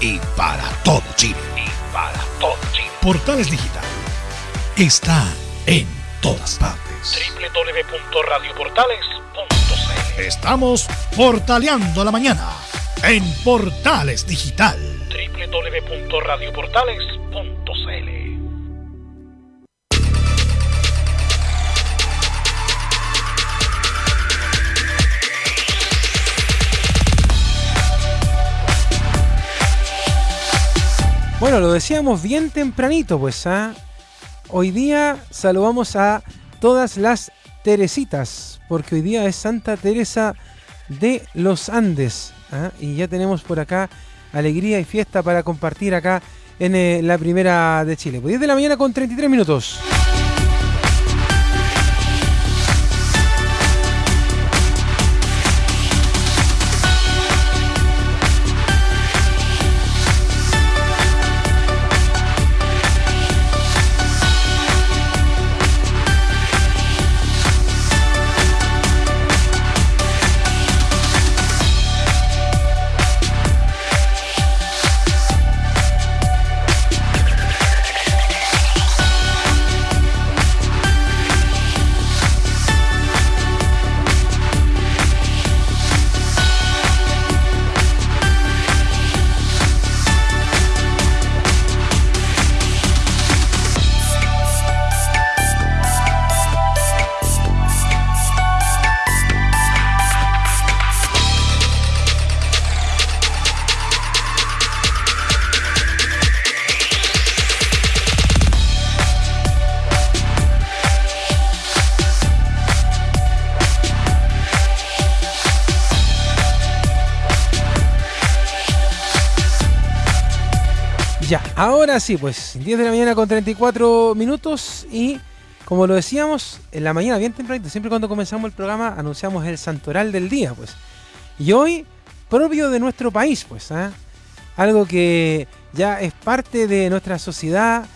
y para todo Chile. Y para todo Chile. Portales Digital está en todas partes. www.radioportales.cl Estamos portaleando la mañana en Portales Digital. www.radioportales.cl Bueno, lo decíamos bien tempranito, pues. ¿ah? Hoy día saludamos a todas las Teresitas, porque hoy día es Santa Teresa de los Andes. ¿ah? Y ya tenemos por acá alegría y fiesta para compartir acá en eh, la primera de Chile. Pues 10 de la mañana con 33 minutos. Ahora sí, pues 10 de la mañana con 34 minutos y como lo decíamos, en la mañana bien tempranito, siempre cuando comenzamos el programa anunciamos el santoral del día, pues. Y hoy, propio de nuestro país, pues, ¿ah? algo que ya es parte de nuestra sociedad,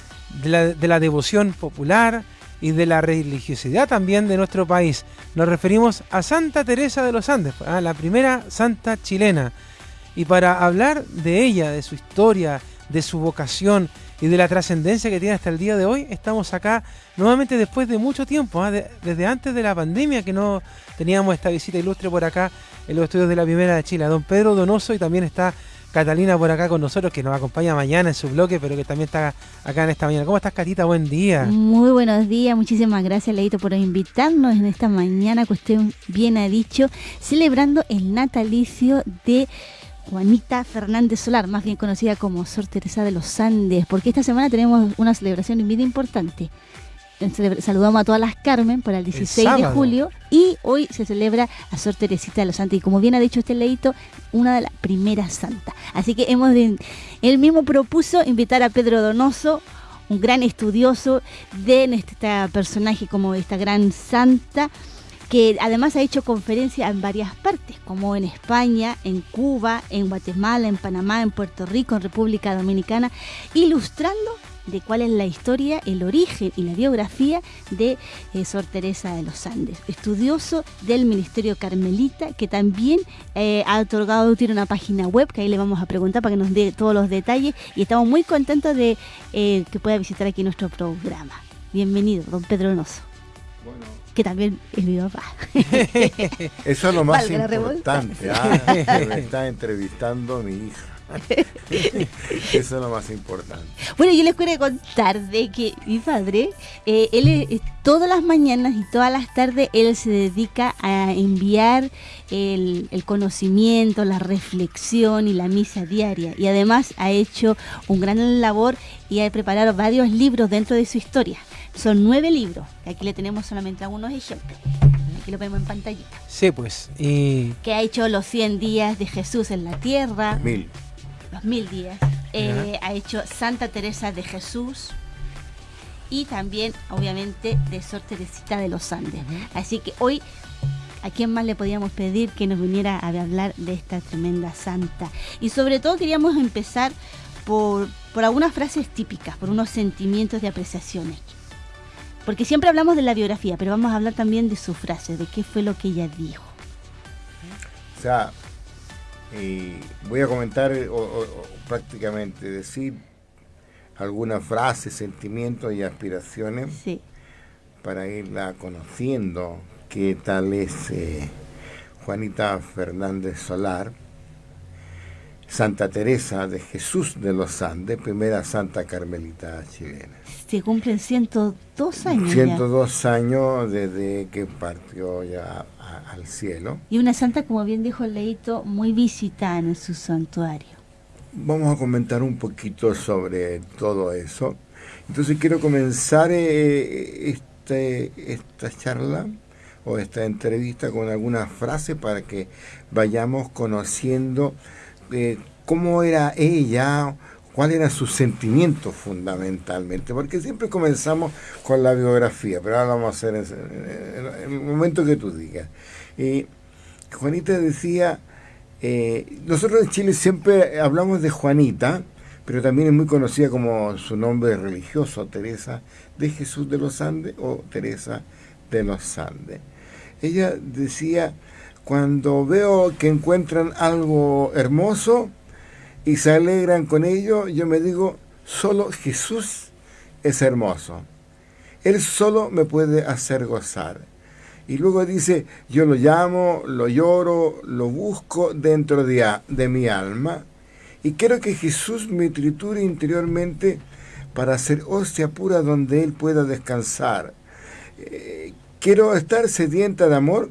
de la, de la devoción popular y de la religiosidad también de nuestro país. Nos referimos a Santa Teresa de los Andes, ¿ah? la primera santa chilena. Y para hablar de ella, de su historia, de su vocación y de la trascendencia que tiene hasta el día de hoy, estamos acá nuevamente después de mucho tiempo, ¿ah? de- desde antes de la pandemia que no teníamos esta visita ilustre por acá en los estudios de la Primera de Chile. Don Pedro Donoso y también está Catalina por acá con nosotros, que nos acompaña mañana en su bloque, pero que también está acá en esta mañana. ¿Cómo estás, Catita? Buen día. Muy buenos días, muchísimas gracias Leito por invitarnos en esta mañana que usted bien ha dicho, celebrando el natalicio de Juanita Fernández Solar, más bien conocida como Sor Teresa de los Andes, porque esta semana tenemos una celebración bien importante. Saludamos a todas las Carmen para el 16 de julio y hoy se celebra a Sor Teresita de los Santos y como bien ha dicho este leito, una de las primeras santas. Así que hemos de- él mismo propuso invitar a Pedro Donoso, un gran estudioso de este personaje como esta gran santa, que además ha hecho conferencias en varias partes, como en España, en Cuba, en Guatemala, en Panamá, en Puerto Rico, en República Dominicana, ilustrando de cuál es la historia, el origen y la biografía de eh, Sor Teresa de los Andes, estudioso del Ministerio Carmelita, que también eh, ha otorgado, tiene una página web, que ahí le vamos a preguntar para que nos dé todos los detalles, y estamos muy contentos de eh, que pueda visitar aquí nuestro programa. Bienvenido, don Pedro Donoso, que también es mi papá. Eso es lo más Valga importante. ah, que me está entrevistando mi hija. Eso es lo más importante. Bueno, yo les quiero contar de que mi padre, eh, él eh, todas las mañanas y todas las tardes, él se dedica a enviar el, el conocimiento, la reflexión y la misa diaria. Y además ha hecho un gran labor y ha preparado varios libros dentro de su historia. Son nueve libros. Aquí le tenemos solamente algunos ejemplos. Aquí lo vemos en pantallita. Sí, pues. Y Que ha hecho los 100 días de Jesús en la tierra Mil. los mil días. Eh, ha hecho Santa Teresa de Jesús y también, obviamente, de Sor Teresita de los Andes. Así que hoy, ¿a quién más le podíamos pedir que nos viniera a hablar de esta tremenda santa? Y sobre todo queríamos empezar por, por algunas frases típicas, por unos sentimientos de apreciaciones. Porque siempre hablamos de la biografía, pero vamos a hablar también de sus frases, de qué fue lo que ella dijo. O sea, Y voy a comentar o, prácticamente decir algunas frases, sentimientos y aspiraciones para irla conociendo qué tal es eh, Juanita Fernández Solar Santa Teresa de Jesús de los Andes, primera santa carmelita chilena. Se cumplen 102 años. 102 años desde que partió ya al cielo. Y una santa, como bien dijo el Leito, muy visitada en su santuario. Vamos a comentar un poquito sobre todo eso. Entonces quiero comenzar eh, este, esta charla o esta entrevista con algunas frases para que vayamos conociendo eh, cómo era ella, cuál era su sentimiento fundamentalmente, porque siempre comenzamos con la biografía, pero ahora vamos a hacer en, el momento que tú digas. Juanita decía, eh, nosotros en Chile siempre hablamos de Juanita, pero también es muy conocida como su nombre religioso, Teresa de Jesús de los Andes o Teresa de los Andes. Ella decía, cuando veo que encuentran algo hermoso y se alegran con ello, yo me digo, solo Jesús es hermoso. Él solo me puede hacer gozar. Y luego dice, yo lo llamo, lo lloro, lo busco dentro de, mi alma. Y quiero que Jesús me triture interiormente para hacer hostia pura donde Él pueda descansar. Eh, quiero estar sedienta de amor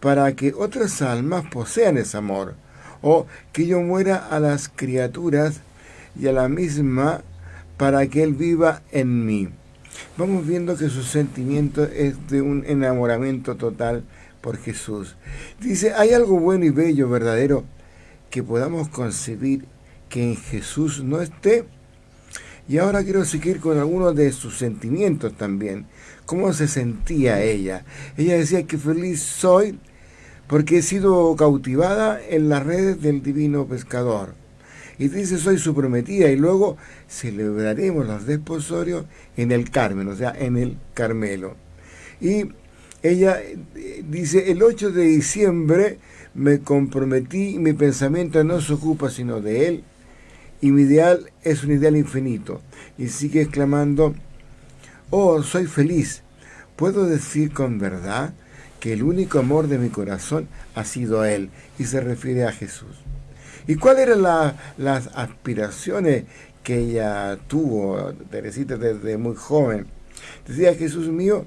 para que otras almas posean ese amor, o que yo muera a las criaturas y a la misma para que Él viva en mí. Vamos viendo que su sentimiento es de un enamoramiento total por Jesús. Dice, hay algo bueno y bello, verdadero, que podamos concebir que en Jesús no esté. Y ahora quiero seguir con algunos de sus sentimientos también. ¿Cómo se sentía ella? Ella decía que feliz soy porque he sido cautivada en las redes del divino pescador. Y dice, soy su prometida, y luego celebraremos los desposorios en el Carmen, o sea, en el Carmelo. Y ella eh, dice, el 8 de diciembre me comprometí mi pensamiento no se ocupa sino de él, y mi ideal es un ideal infinito. Y sigue exclamando, oh, soy feliz. ¿Puedo decir con verdad que el único amor de mi corazón ha sido Él, y se refiere a Jesús. ¿Y cuáles eran las aspiraciones que ella tuvo, Teresita, desde muy joven? Decía, Jesús mío,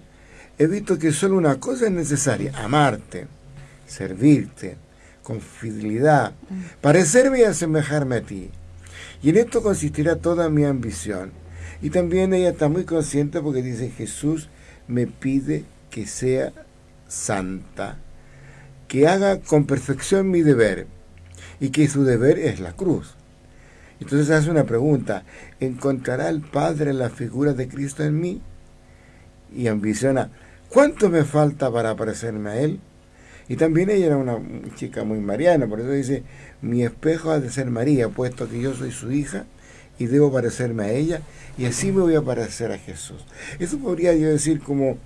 he visto que solo una cosa es necesaria, amarte, servirte, con fidelidad, parecerme y asemejarme a ti. Y en esto consistirá toda mi ambición. Y también ella está muy consciente porque dice, Jesús me pide que sea santa, que haga con perfección mi deber y que su deber es la cruz. Entonces hace una pregunta, ¿encontrará el Padre la figura de Cristo en mí? Y ambiciona, ¿cuánto me falta para parecerme a Él? Y también ella era una chica muy mariana, por eso dice, mi espejo ha de ser María, puesto que yo soy su hija y debo parecerme a ella, y así me voy a parecer a Jesús. Eso podría yo decir como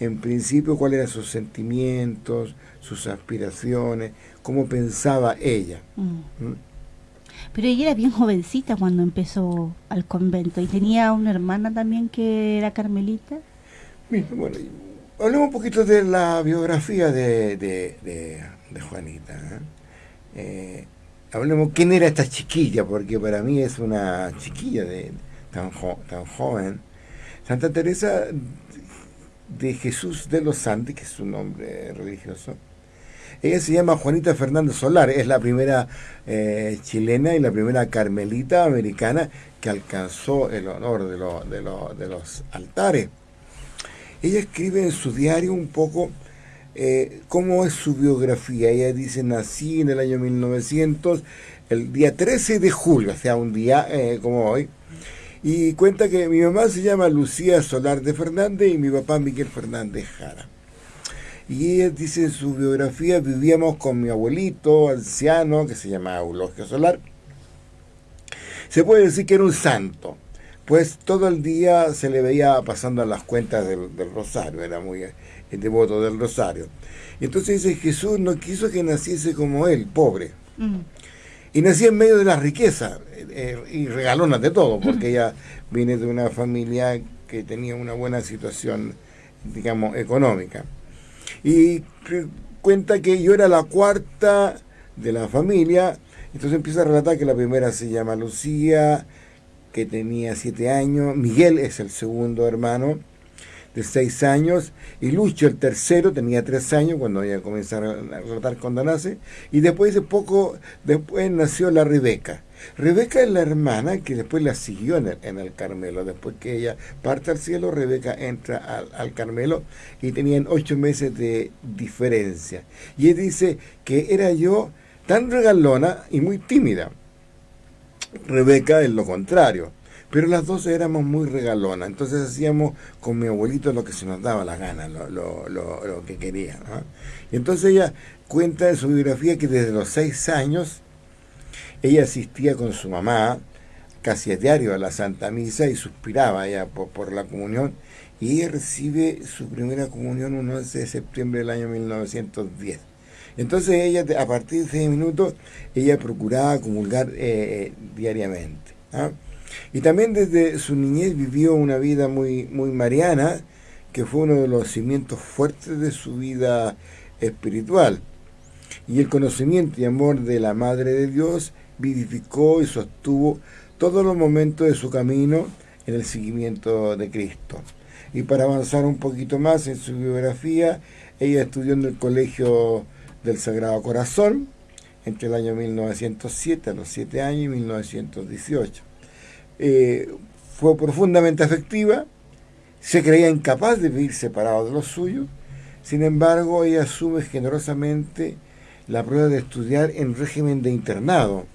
en principio cuáles eran sus sentimientos, sus aspiraciones, cómo pensaba ella. Mm. ¿Mm? Pero ella era bien jovencita cuando empezó al convento y tenía una hermana también que era carmelita. bueno, hablemos un poquito de la biografía de, de, Juanita. ¿eh? Eh, hablemos quién era esta chiquilla, porque para mí es una chiquilla de tan, tan joven. Santa Teresa de Jesús de los Andes, que es su nombre religioso. Ella se llama Juanita Fernández Solar, es la primera eh, chilena y la primera carmelita americana que alcanzó el honor de, de, los altares. Ella escribe en su diario un poco eh, cómo es su biografía. Ella dice, nací en el año 1900, el día 13 de julio, o sea, un día eh, como hoy, y cuenta que mi mamá se llama Lucía Solar de Fernández y mi papá Miguel Fernández Jara. Y ella dice en su biografía, vivíamos con mi abuelito anciano, que se llama Eulogio Solar. Se puede decir que era un santo, pues todo el día se le veía pasando las cuentas del, rosario, era muy devoto del rosario. Entonces dice, Jesús no quiso que naciese como él, pobre. Mm. Y nací en medio de la riqueza eh, y regalonas de todo, porque ella viene de una familia que tenía una buena situación, digamos, económica. Y cuenta que yo era la cuarta de la familia, entonces empieza a relatar que la primera se llama Lucía, que tenía siete años, Miguel es el segundo hermano, de seis años, y Lucho, el tercero, tenía tres años cuando ella comenzó a cuando nace, y después de poco, después nació la Rebeca. Rebeca es la hermana que después la siguió en el, Carmelo. Después que ella parte al cielo, Rebeca entra al, al, Carmelo y tenían ocho meses de diferencia. Y él dice que era yo tan regalona y muy tímida. Rebeca es lo contrario. Pero las dos éramos muy regalonas, entonces hacíamos con mi abuelito lo que se nos daba la gana, lo, lo, lo, que quería. Y entonces ella cuenta en su biografía que desde los seis años ella asistía con su mamá casi a diario a la Santa Misa y suspiraba ya por, la comunión. Y ella recibe su primera comunión un 11 de septiembre del año 1910. Entonces ella, a partir de ese minuto, ella procuraba comulgar eh, diariamente. ¿ah? Y también desde su niñez vivió una vida muy, muy mariana, que fue uno de los cimientos fuertes de su vida espiritual. Y el conocimiento y amor de la Madre de Dios vivificó y sostuvo todos los momentos de su camino en el seguimiento de Cristo. Y para avanzar un poquito más en su biografía, ella estudió en el Colegio del Sagrado Corazón entre el año 1907 a los 7 años y 1918. Eh, fue profundamente afectiva, se creía incapaz de vivir separado de los suyos, sin embargo ella asume generosamente la prueba de estudiar en régimen de internado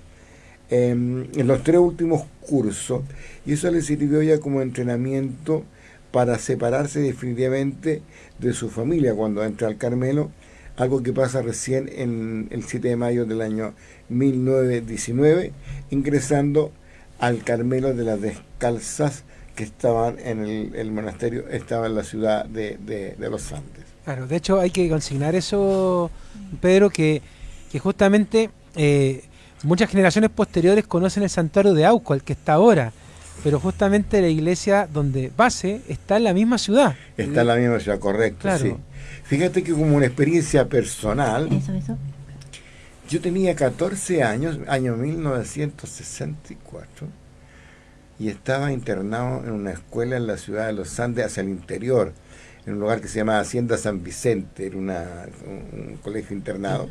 em, en los tres últimos cursos y eso le sirvió ya como entrenamiento para separarse definitivamente de su familia cuando entra al Carmelo, algo que pasa recién en el 7 de mayo del año 1919, ingresando al Carmelo de las Descalzas que estaban en el, monasterio, estaba en la ciudad de, de, los Andes. Claro, de hecho hay que consignar eso, Pedro, que, que justamente eh, muchas generaciones posteriores conocen el santuario de Auco, el que está ahora, pero justamente la iglesia donde base está en la misma ciudad. Está en la misma ciudad, correcto, sí. Fíjate que como una experiencia personal, eso, eso. Yo tenía 14 años, año 1964, y estaba internado en una escuela en la ciudad de Los Andes, hacia el interior, en un lugar que se llama Hacienda San Vicente, era una, un, colegio internado.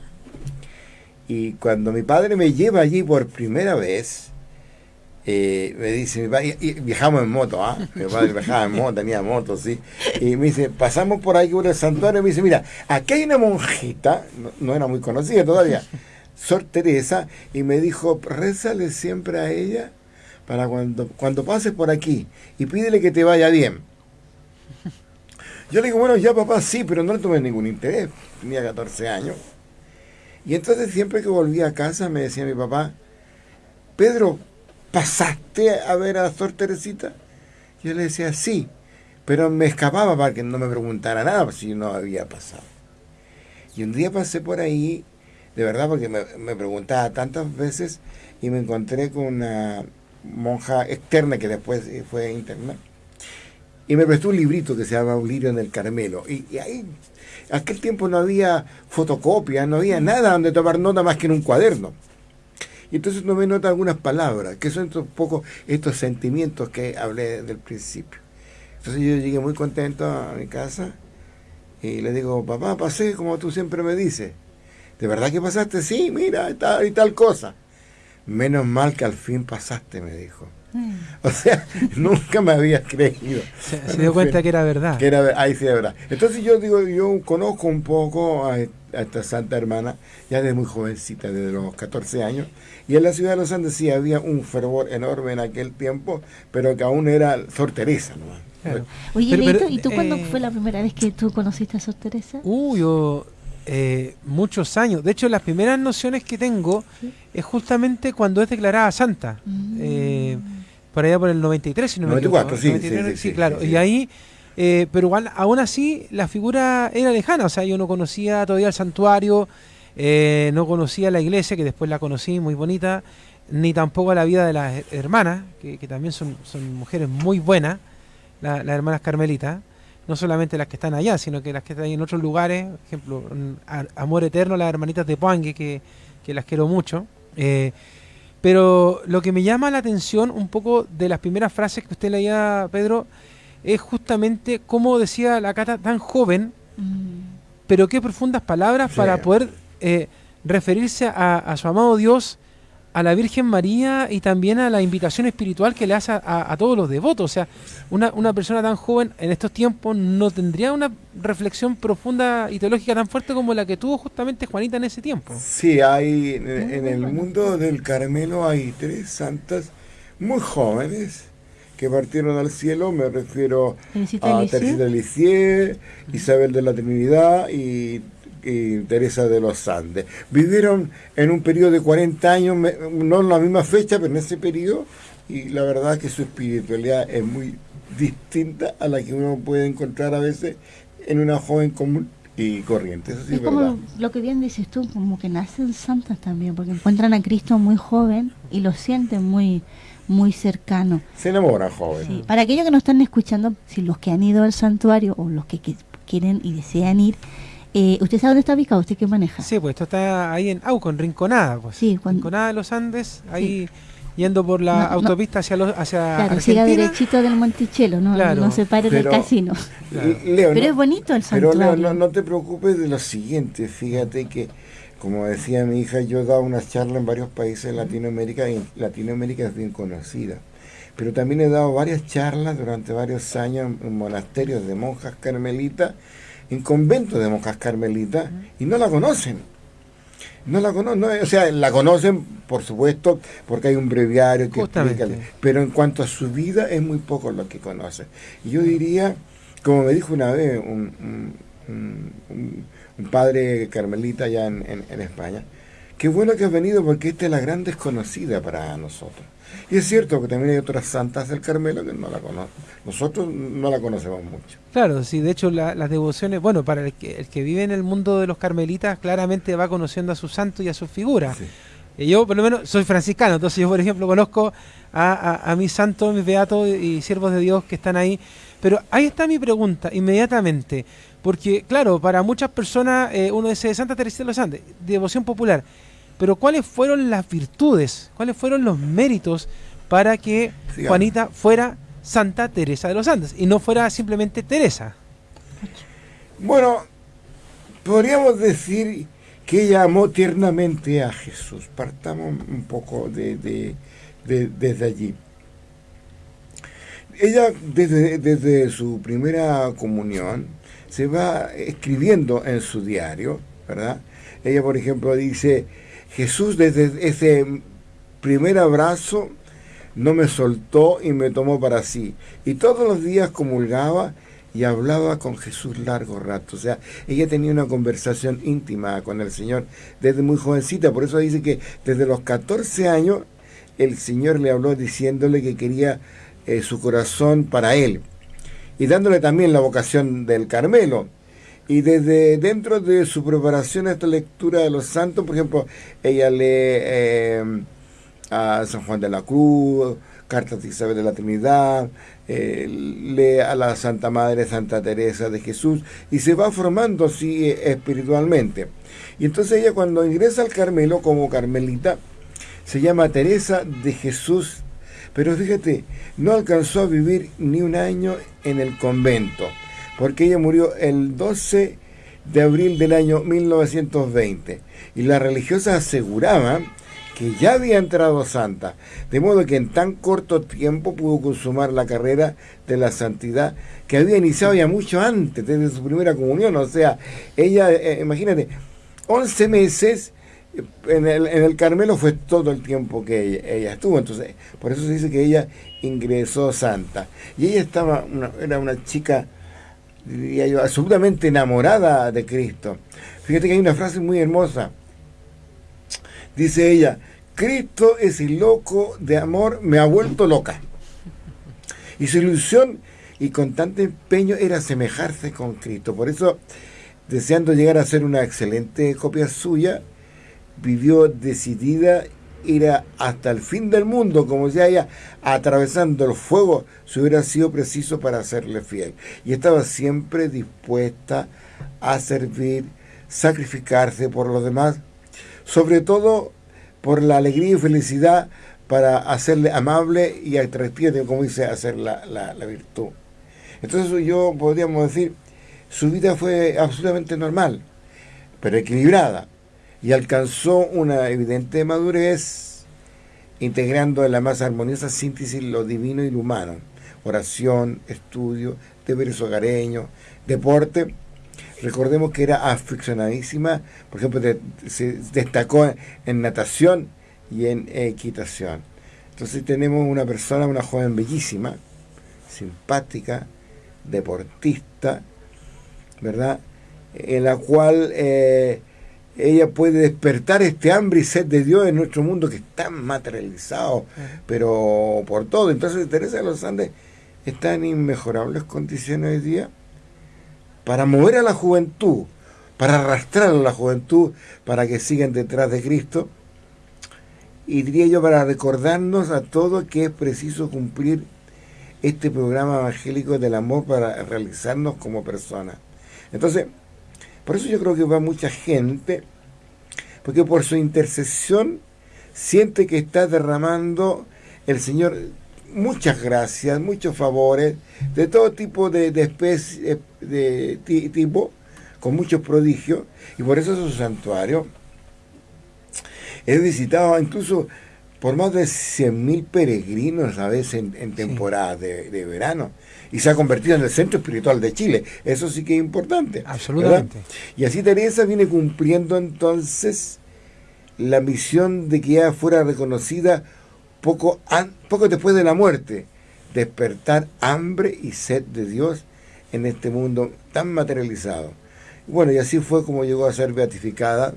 Y cuando mi padre me lleva allí por primera vez, eh, me dice, y viajamos en moto, ¿ah? mi padre viajaba en moto, tenía moto, sí, y me dice, pasamos por ahí por el santuario, y me dice, mira, aquí hay una monjita, no, era muy conocida todavía, Sor Teresa, y me dijo, rézale siempre a ella para cuando, cuando pases por aquí y pídele que te vaya bien. Yo le digo, bueno, ya papá, sí, pero no le tomé ningún interés, tenía 14 años. Y entonces siempre que volvía a casa me decía mi papá, Pedro, ¿pasaste a ver a Sor Teresita? Yo le decía, sí, pero me escapaba para que no me preguntara nada si no había pasado. Y un día pasé por ahí, de verdad, porque me, preguntaba tantas veces y me encontré con una monja externa que después fue interna y me prestó un librito que se llama Un lirio en el Carmelo. Y, y ahí, aquel tiempo no había fotocopia, no había nada donde tomar nota más que en un cuaderno. Y entonces me nota algunas palabras, que son un poco estos sentimientos que hablé del principio. Entonces yo llegué muy contento a mi casa y le digo, papá, pasé como tú siempre me dices. ¿De verdad que pasaste? Sí, mira, y tal, y tal cosa. Menos mal que al fin pasaste, me dijo. Mm. O sea, nunca me había creído. Se, dio cuenta que era verdad. Que era, ahí sí, era verdad. Entonces yo digo, yo conozco un poco a, a esta santa hermana, ya desde muy jovencita, desde los 14 años, y en la ciudad de los Andes sí había un fervor enorme en aquel tiempo, pero que aún era Sor Teresa. ¿no? Oye, Leito, ¿y tú cuándo eh, fue la primera vez que tú conociste a Sor Teresa? Uh, yo eh, muchos años. De hecho, las primeras nociones que tengo es justamente cuando es declarada santa. Mm. Eh, por allá por el 93, si no me equivoco. Sí, sí, sí, claro. Y ahí eh, pero igual, aún así, la figura era lejana, o sea, yo no conocía todavía el santuario, Eh, no conocía la iglesia, que después la conocí, muy bonita, ni tampoco la vida de las hermanas, que, también son, mujeres muy buenas, las hermanas carmelitas, no solamente las que están allá, sino que las que están en otros lugares, por ejemplo, Amor Eterno, las hermanitas de Puangue, que, que las quiero mucho. Eh, pero lo que me llama la atención un poco de las primeras frases que usted leía, Pedro, es justamente cómo decía la Cata tan joven, mm. pero qué profundas palabras para poder eh, referirse a, su amado Dios, a la Virgen María y también a la invitación espiritual que le hace a, todos los devotos. O sea, una, una, persona tan joven en estos tiempos no tendría una reflexión profunda y teológica tan fuerte como la que tuvo justamente Juanita en ese tiempo. Sí, hay en, el mundo del Carmelo hay tres santas muy jóvenes que partieron al cielo, me refiero a Teresita Lisieux, Isabel de la Trinidad y y Teresa de los Andes. Vivieron en un periodo de 40 años, no en la misma fecha, pero en ese periodo, y la verdad que su espiritualidad es muy distinta a la que uno puede encontrar a veces en una joven común y corriente. es, como lo que bien dices tú, como que nacen santas también, porque encuentran a Cristo muy joven y lo sienten muy muy cercano. Se enamoran joven. Para aquellos que nos están escuchando, si los que han ido al santuario o los que quieren y desean ir, eh, ¿Usted sabe dónde está ubicado? ¿Usted qué maneja? Sí, pues esto está ahí en Auco, en Rinconada. Pues. Sí, Rinconada de los Andes, ahí yendo por la autopista hacia los hacia Claro, siga derechito del Monticello, no, no se pare del casino. pero es bonito el santuario. Pero no, te preocupes de lo siguiente, fíjate que, como decía mi hija, yo he dado unas charlas en varios países de Latinoamérica y Latinoamérica es bien conocida. Pero también he dado varias charlas durante varios años en monasterios de monjas carmelitas en convento de monjas carmelitas y no la conocen. No la conocen, o sea, la conocen, por supuesto, porque hay un breviario que explica, pero en cuanto a su vida es muy poco lo que conocen. Y yo diría, como me dijo una vez un, padre carmelita allá en, en España, qué bueno que has venido porque esta es la gran desconocida para nosotros. Y es cierto que también hay otras santas del Carmelo que no la conocen. Nosotros no la conocemos mucho. Claro, sí, de hecho las devociones, bueno, para el que, el que vive en el mundo de los carmelitas, claramente va conociendo a su santo y a sus figuras. Y yo, por lo menos, soy franciscano, entonces yo, por ejemplo, conozco a, a, mis santos, mis beatos y siervos de Dios que están ahí. Pero ahí está mi pregunta, inmediatamente. Porque, claro, para muchas personas eh, uno dice Santa Teresa de los Andes, devoción popular. Pero ¿cuáles fueron las virtudes? ¿Cuáles fueron los méritos para que Juanita fuera Santa Teresa de los Andes y no fuera simplemente Teresa? Bueno, podríamos decir que ella amó tiernamente a Jesús. Partamos un poco de, desde allí. Ella desde, desde su primera comunión se va escribiendo en su diario, ¿verdad? Ella, por ejemplo, dice, Jesús desde ese primer abrazo no me soltó y me tomó para sí. Y todos los días comulgaba y hablaba con Jesús largo rato. O sea, ella tenía una conversación íntima con el Señor desde muy jovencita. Por eso dice que desde los 14 años el Señor le habló diciéndole que quería eh, su corazón para él. Y dándole también la vocación del Carmelo. Y desde dentro de su preparación a esta lectura de los santos, por ejemplo, ella lee eh, a San Juan de la Cruz, cartas de Isabel de la Trinidad, eh, lee a la Santa Madre Santa Teresa de Jesús y se va formando así espiritualmente. Y entonces ella cuando ingresa al Carmelo como carmelita, se llama Teresa de Jesús, pero fíjate, no alcanzó a vivir ni un año en el convento porque ella murió el 12 de abril del año 1920 y la religiosa aseguraba que ya había entrado santa, de modo que en tan corto tiempo pudo consumar la carrera de la santidad que había iniciado ya mucho antes, desde su primera comunión, o sea, ella, eh, imagínate, 11 meses en el, en el, Carmelo fue todo el tiempo que ella, estuvo, entonces, por eso se dice que ella ingresó santa, y ella estaba, era una chica diría yo, absolutamente enamorada de Cristo. Fíjate que hay una frase muy hermosa. Dice ella, Cristo es el loco de amor, me ha vuelto loca. Y su ilusión y constante empeño era asemejarse con Cristo. Por eso deseando llegar a ser una excelente copia suya, vivió decidida ir hasta el fin del mundo, como si haya atravesando el fuego, si hubiera sido preciso para serle fiel. Y estaba siempre dispuesta a servir, sacrificarse por los demás, sobre todo por la alegría y felicidad para hacerle amable y atractiva, como dice, hacer la, la, la virtud. Entonces yo podríamos decir, su vida fue absolutamente normal, pero equilibrada y alcanzó una evidente madurez, integrando en la más armoniosa síntesis lo divino y lo humano, oración, estudio, deberes hogareños, deporte. Recordemos que era aficionadísima, por ejemplo, se destacó en natación y en equitación. Entonces tenemos una persona, una joven bellísima, simpática, deportista, ¿verdad? En la cual eh, ella puede despertar este hambre y sed de Dios en nuestro mundo que está materializado, pero por todo. Entonces Teresa de los Andes está en inmejorables condiciones hoy día para mover a la juventud, para arrastrar a la juventud para que sigan detrás de Cristo. Y diría yo para recordarnos a todos que es preciso cumplir este programa evangélico del amor para realizarnos como personas. Entonces, por eso yo creo que va mucha gente, porque por su intercesión siente que está derramando el Señor muchas gracias, muchos favores, de todo tipo de, de especie, de tipo, con muchos prodigios, y por eso su santuario he visitado incluso por más de 100.000 peregrinos a veces en, temporada de, verano y se ha convertido en el centro espiritual de Chile. Eso sí que es importante. Absolutamente. Y así Teresa viene cumpliendo entonces la misión de que ella fuera reconocida poco, poco después de la muerte, despertar hambre y sed de Dios en este mundo tan materializado. Bueno, y así fue como llegó a ser beatificada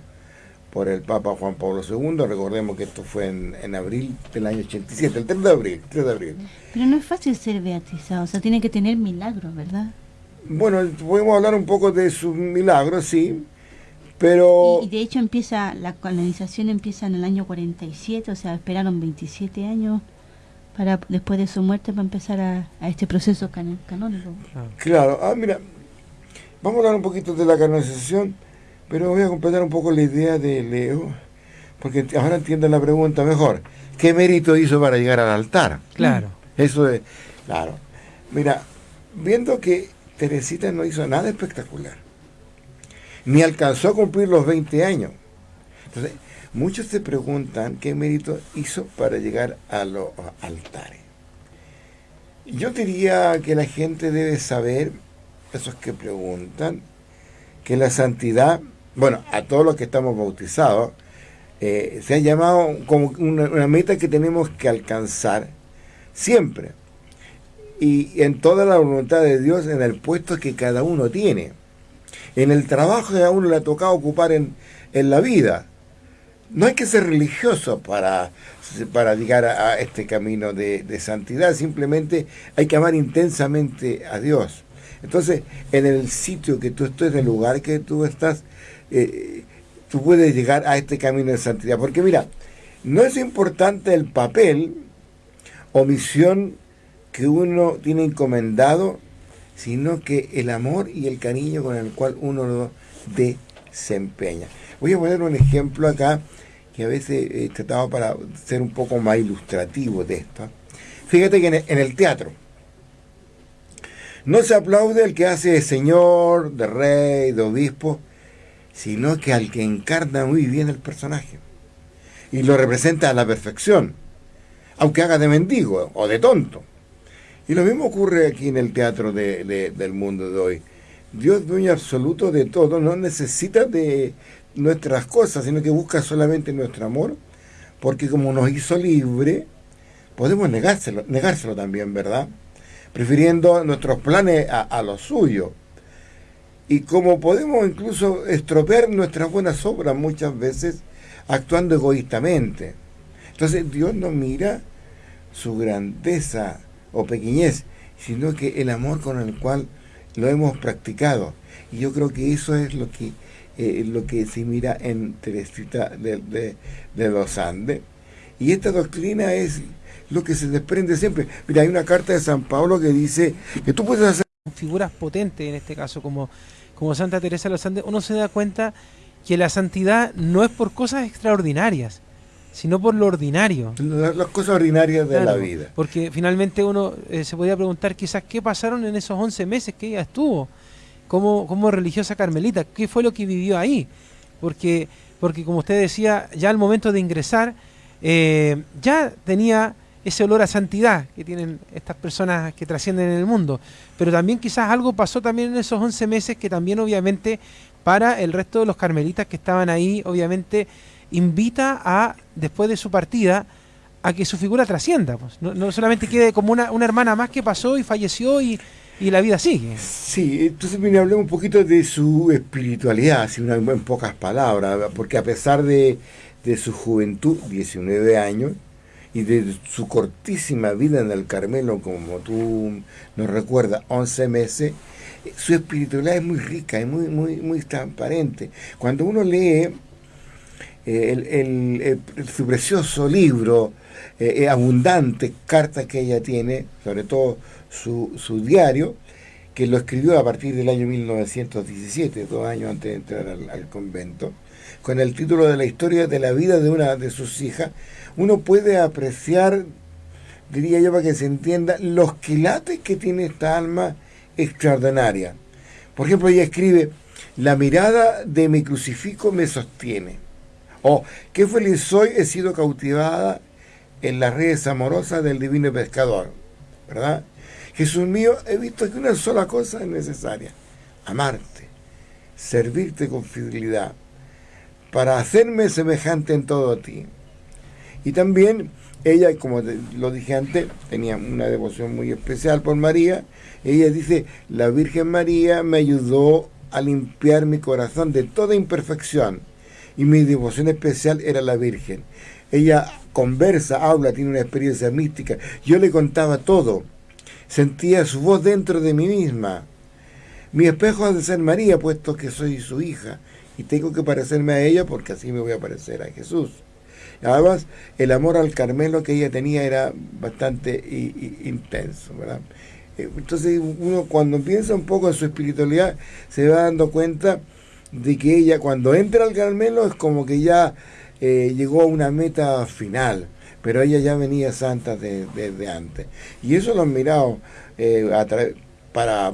por el Papa Juan Pablo II. Recordemos que esto fue en, abril del año 87, el 3 de abril, 3 de abril. Pero no es fácil ser beatizado, o sea, tiene que tener milagros, ¿verdad? Bueno, podemos hablar un poco de sus milagros, sí, pero... Y, de hecho empieza, la canonización empieza en el año 47, o sea, esperaron 27 años para después de su muerte para empezar a, este proceso canónico. Claro, ah, mira, vamos a hablar un poquito de la canonización pero voy a completar un poco la idea de Leo, porque ahora entiendo la pregunta mejor. ¿Qué mérito hizo para llegar al altar? Claro. Eso es, claro. Mira, viendo que Teresita no hizo nada espectacular, ni alcanzó a cumplir los 20 años. Entonces, muchos se preguntan qué mérito hizo para llegar a los altares. Yo diría que la gente debe saber, esos que preguntan, que la santidad bueno, a todos los que estamos bautizados, eh, se ha llamado como una, meta que tenemos que alcanzar siempre. Y en toda la voluntad de Dios, en el puesto que cada uno tiene. En el trabajo que a uno le ha tocado ocupar en, la vida. No hay que ser religioso para, para llegar a, este camino de, de, santidad, simplemente hay que amar intensamente a Dios. Entonces, en el sitio que tú estés, en el lugar que tú estás, eh, tú puedes llegar a este camino de santidad. Porque mira, no es importante el papel o misión que uno tiene encomendado, sino que el amor y el cariño con el cual uno lo desempeña. Voy a poner un ejemplo acá que a veces he tratado para ser un poco más ilustrativo de esto. Fíjate que en el teatro no se aplaude el que hace de señor, de rey, de obispo, sino que al que encarna muy bien el personaje y lo representa a la perfección, aunque haga de mendigo o de tonto. Y lo mismo ocurre aquí en el teatro del mundo de hoy. Dios, dueño absoluto de todo, no necesita de nuestras cosas, sino que busca solamente nuestro amor, porque como nos hizo libre, podemos negárselo, negárselo también, ¿verdad? Prefiriendo nuestros planes a, a los suyos y como podemos incluso estropear nuestras buenas obras muchas veces actuando egoístamente. Entonces Dios no mira su grandeza o pequeñez, sino que el amor con el cual lo hemos practicado. Y yo creo que eso es lo que, eh, lo que se mira en Teresita de, de, los Andes. Y esta doctrina es lo que se desprende siempre. Mira, hay una carta de San Pablo que dice que tú puedes hacer... Figuras potentes en este caso, como, como Santa Teresa de los Andes, uno se da cuenta que la santidad no es por cosas extraordinarias, sino por lo ordinario. Las, cosas ordinarias de la vida. Porque finalmente uno eh, se podía preguntar quizás qué pasaron en esos 11 meses que ella estuvo como, como religiosa carmelita, qué fue lo que vivió ahí. Porque, porque como usted decía, ya al momento de ingresar, eh, ya tenía ese olor a santidad que tienen estas personas que trascienden en el mundo. Pero también quizás algo pasó también en esos 11 meses que también obviamente para el resto de los carmelitas que estaban ahí, obviamente invita a, después de su partida, a que su figura trascienda. Pues. No, solamente quede como una, una, hermana más que pasó y falleció y, y la vida sigue. Sí, entonces me hablé un poquito de su espiritualidad, así una, en pocas palabras, porque a pesar de, de su juventud, 19 años, y de su cortísima vida en el Carmelo, como tú nos recuerdas, 11 meses, su espiritualidad es muy rica, es muy, muy, muy transparente. Cuando uno lee eh, su precioso libro, eh, eh, abundante cartas que ella tiene, sobre todo su, su, diario, que lo escribió a partir del año 1917, dos años antes de entrar al, convento, con el título de la historia de la vida de una de sus hijas, uno puede apreciar, diría yo para que se entienda, los quilates que tiene esta alma extraordinaria. Por ejemplo, ella escribe, la mirada de mi crucifijo me sostiene. O, qué feliz soy, he sido cautivada en las redes amorosas del divino pescador. ¿Verdad? Jesús mío, he visto que una sola cosa es necesaria. Amarte, servirte con fidelidad, para hacerme semejante en todo a ti. Y también ella, como lo dije antes, tenía una devoción muy especial por María. Ella dice, la Virgen María me ayudó a limpiar mi corazón de toda imperfección y mi devoción especial era la Virgen. Ella conversa, habla, tiene una experiencia mística. Yo le contaba todo. Sentía su voz dentro de mí misma. Mi espejo ha de ser María, puesto que soy su hija, y tengo que parecerme a ella porque así me voy a parecer a Jesús. Además, el amor al Carmelo que ella tenía era bastante intenso. Eh, entonces uno cuando piensa un poco en su espiritualidad se va dando cuenta de que ella cuando entra al Carmelo es como que ya eh, llegó a una meta final, pero ella ya venía santa desde antes. Y eso lo han mirado eh, para,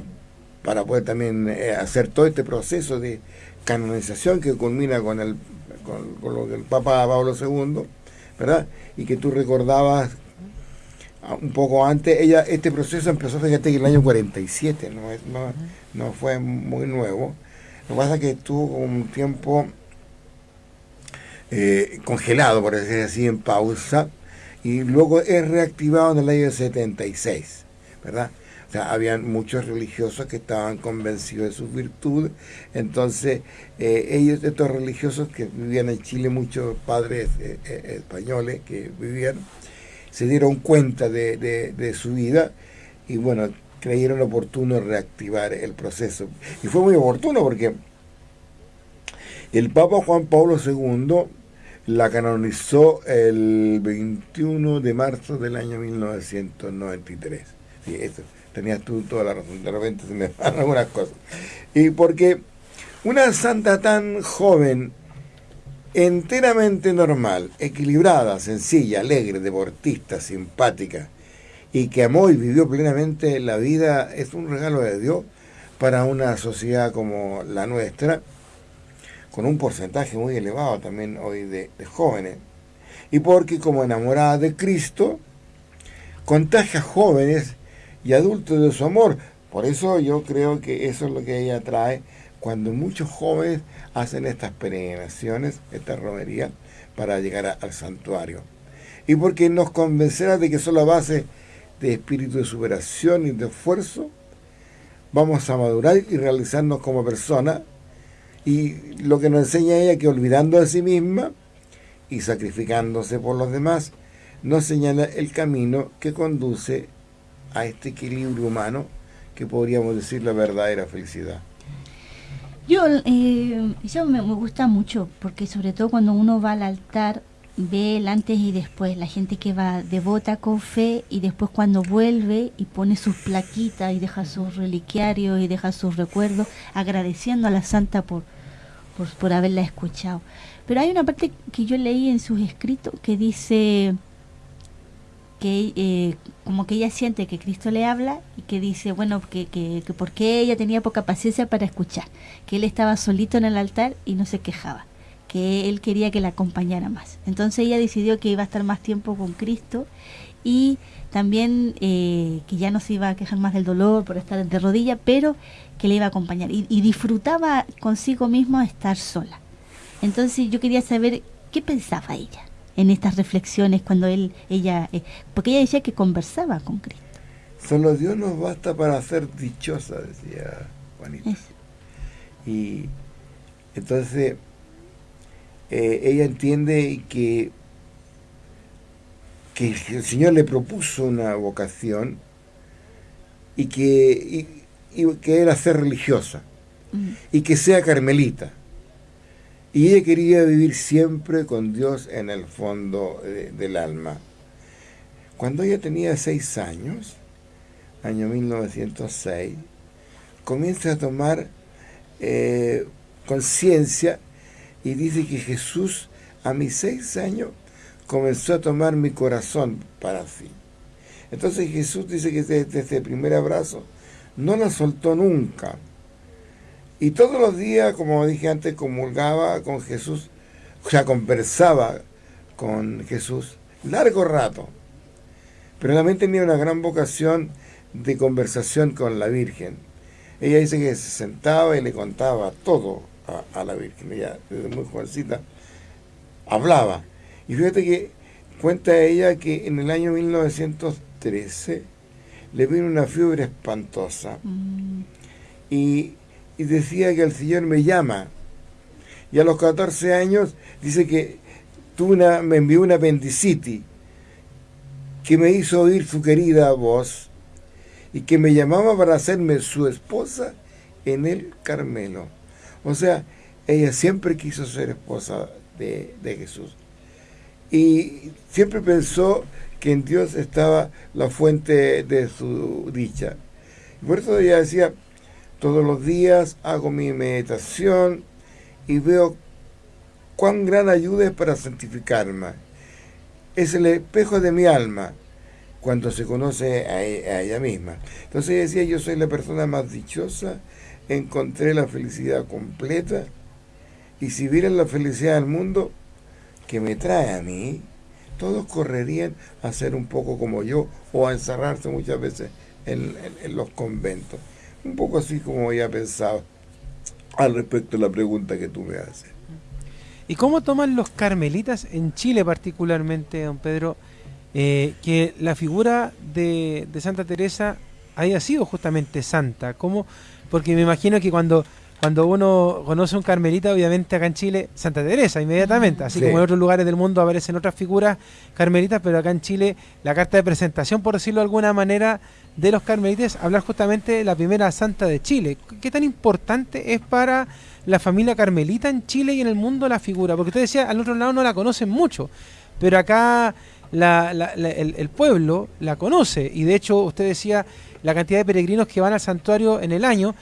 para poder también hacer todo este proceso de canonización que culmina con el con, lo que el Papa Pablo II, ¿verdad? Y que tú recordabas ah, un poco antes, ella este proceso empezó, fíjate, en el año 47, no, no, no fue muy nuevo. Lo que pasa es que estuvo un tiempo eh, congelado, por decir así, en pausa, y luego es reactivado en el año 76, ¿verdad? O sea, habían muchos religiosos que estaban convencidos de sus virtudes. Entonces, eh, ellos, estos religiosos que vivían en Chile, muchos padres eh, eh, españoles que vivían, se dieron cuenta de, su vida y, bueno, creyeron oportuno reactivar el proceso. Y fue muy oportuno porque el Papa Juan Pablo II la canonizó el 21 de marzo del año 1993. Sí, eso tenías tú toda la razón, de repente se me van algunas cosas. Y porque una santa tan joven, enteramente normal, equilibrada, sencilla, alegre, deportista, simpática, y que amó y vivió plenamente la vida, es un regalo de Dios para una sociedad como la nuestra, con un porcentaje muy elevado también hoy de, jóvenes. Y porque como enamorada de Cristo, contagia jóvenes y adultos de su amor. Por eso yo creo que eso es lo que ella trae cuando muchos jóvenes hacen estas peregrinaciones, esta romería, para llegar al santuario. Y porque nos convencerá de que son la base de espíritu de superación y de esfuerzo, vamos a madurar y realizarnos como persona. Y lo que nos enseña ella que olvidando de sí misma y sacrificándose por los demás, nos señala el camino que conduce a este equilibrio humano que podríamos decir la verdadera felicidad. Yo, eh, eso me, gusta mucho, porque sobre todo cuando uno va al altar, ve el antes y después, la gente que va devota con fe y después cuando vuelve y pone sus plaquitas y deja sus reliquiarios y deja sus recuerdos, agradeciendo a la santa por, por, por haberla escuchado. Pero hay una parte que yo leí en sus escritos que dice que eh, como que ella siente que Cristo le habla y que dice, bueno, que, que, que porque ella tenía poca paciencia para escuchar, que él estaba solito en el altar y no se quejaba, que él quería que la acompañara más. Entonces ella decidió que iba a estar más tiempo con Cristo y también eh, que ya no se iba a quejar más del dolor por estar de rodilla, pero que le iba a acompañar y, y disfrutaba consigo mismo estar sola. Entonces yo quería saber qué pensaba ella en estas reflexiones cuando él, ella, eh, porque ella decía que conversaba con Cristo. Solo Dios nos basta para ser dichosa, decía Juanita. Y entonces eh, ella entiende que, que el Señor le propuso una vocación y que, y, que era ser religiosa mm. y que sea carmelita y ella quería vivir siempre con Dios en el fondo del alma. Cuando ella tenía seis años, año 1906, comienza a tomar eh, conciencia y dice que Jesús a mis seis años comenzó a tomar mi corazón para sí. Entonces Jesús dice que desde ese primer abrazo no la soltó nunca. Y todos los días, como dije antes, comulgaba con Jesús, o sea, conversaba con Jesús largo rato. Pero también tenía una gran vocación de conversación con la Virgen. Ella dice que se sentaba y le contaba todo a, la Virgen. Ella, desde muy jovencita, hablaba. Y fíjate que cuenta ella que en el año 1913 le vino una fiebre espantosa. Mm. Y y decía que el Señor me llama. Y a los 14 años dice que tuve una, me envió una apendicitis que me hizo oír su querida voz y que me llamaba para hacerme su esposa en el Carmelo. O sea, ella siempre quiso ser esposa de, de Jesús. Y siempre pensó que en Dios estaba la fuente de su dicha. Por eso ella decía, todos los días hago mi meditación y veo cuán gran ayuda es para santificarme. Es el espejo de mi alma cuando se conoce a, e, ella misma. Entonces decía, yo soy la persona más dichosa, encontré la felicidad completa y si vieran la felicidad del mundo que me trae a mí, todos correrían a ser un poco como yo o a encerrarse muchas veces en los conventos. Un poco así como ya pensado al respecto de la pregunta que tú me haces. ¿Y cómo toman los carmelitas en Chile particularmente, don Pedro, eh, que la figura de, Santa Teresa haya sido justamente santa? ¿Cómo? Porque me imagino que cuando cuando uno conoce un carmelita, obviamente acá en Chile, Santa Teresa inmediatamente, así como en otros lugares del mundo aparecen otras figuras carmelitas, pero acá en Chile la carta de presentación, por decirlo de alguna manera, de los carmelitas, hablar justamente de la primera santa de Chile. ¿Qué tan importante es para la familia carmelita en Chile y en el mundo la figura? Porque usted decía, al otro lado no la conocen mucho, pero acá el, pueblo la conoce, y de hecho usted decía la cantidad de peregrinos que van al santuario en el año,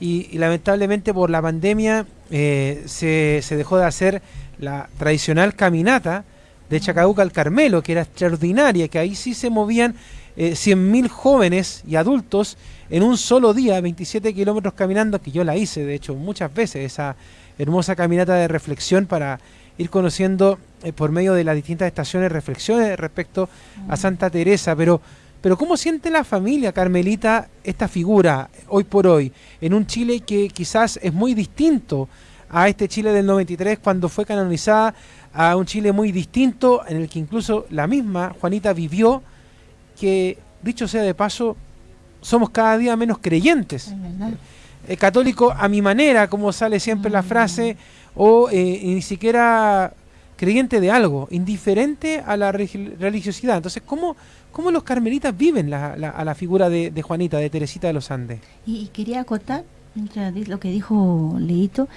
y, lamentablemente por la pandemia eh, se, se, dejó de hacer la tradicional caminata de Chacabuca al Carmelo, que era extraordinaria, que ahí sí se movían eh, 100.000 jóvenes y adultos en un solo día, 27 kilómetros caminando, que yo la hice, de hecho, muchas veces, esa hermosa caminata de reflexión para ir conociendo eh, por medio de las distintas estaciones reflexiones respecto a Santa Teresa, pero pero ¿cómo siente la familia Carmelita esta figura hoy por hoy en un Chile que quizás es muy distinto a este Chile del 93 cuando fue canonizada, a un Chile muy distinto en el que incluso la misma Juanita vivió, que dicho sea de paso, somos cada día menos creyentes. El católico a mi manera, como sale siempre la mm. frase, o eh, ni siquiera creyente de algo, indiferente a la religiosidad. Entonces, ¿cómo, cómo los carmelitas viven a la figura de, Juanita, de Teresita de los Andes? Y, quería acotar, lo que dijo Leito,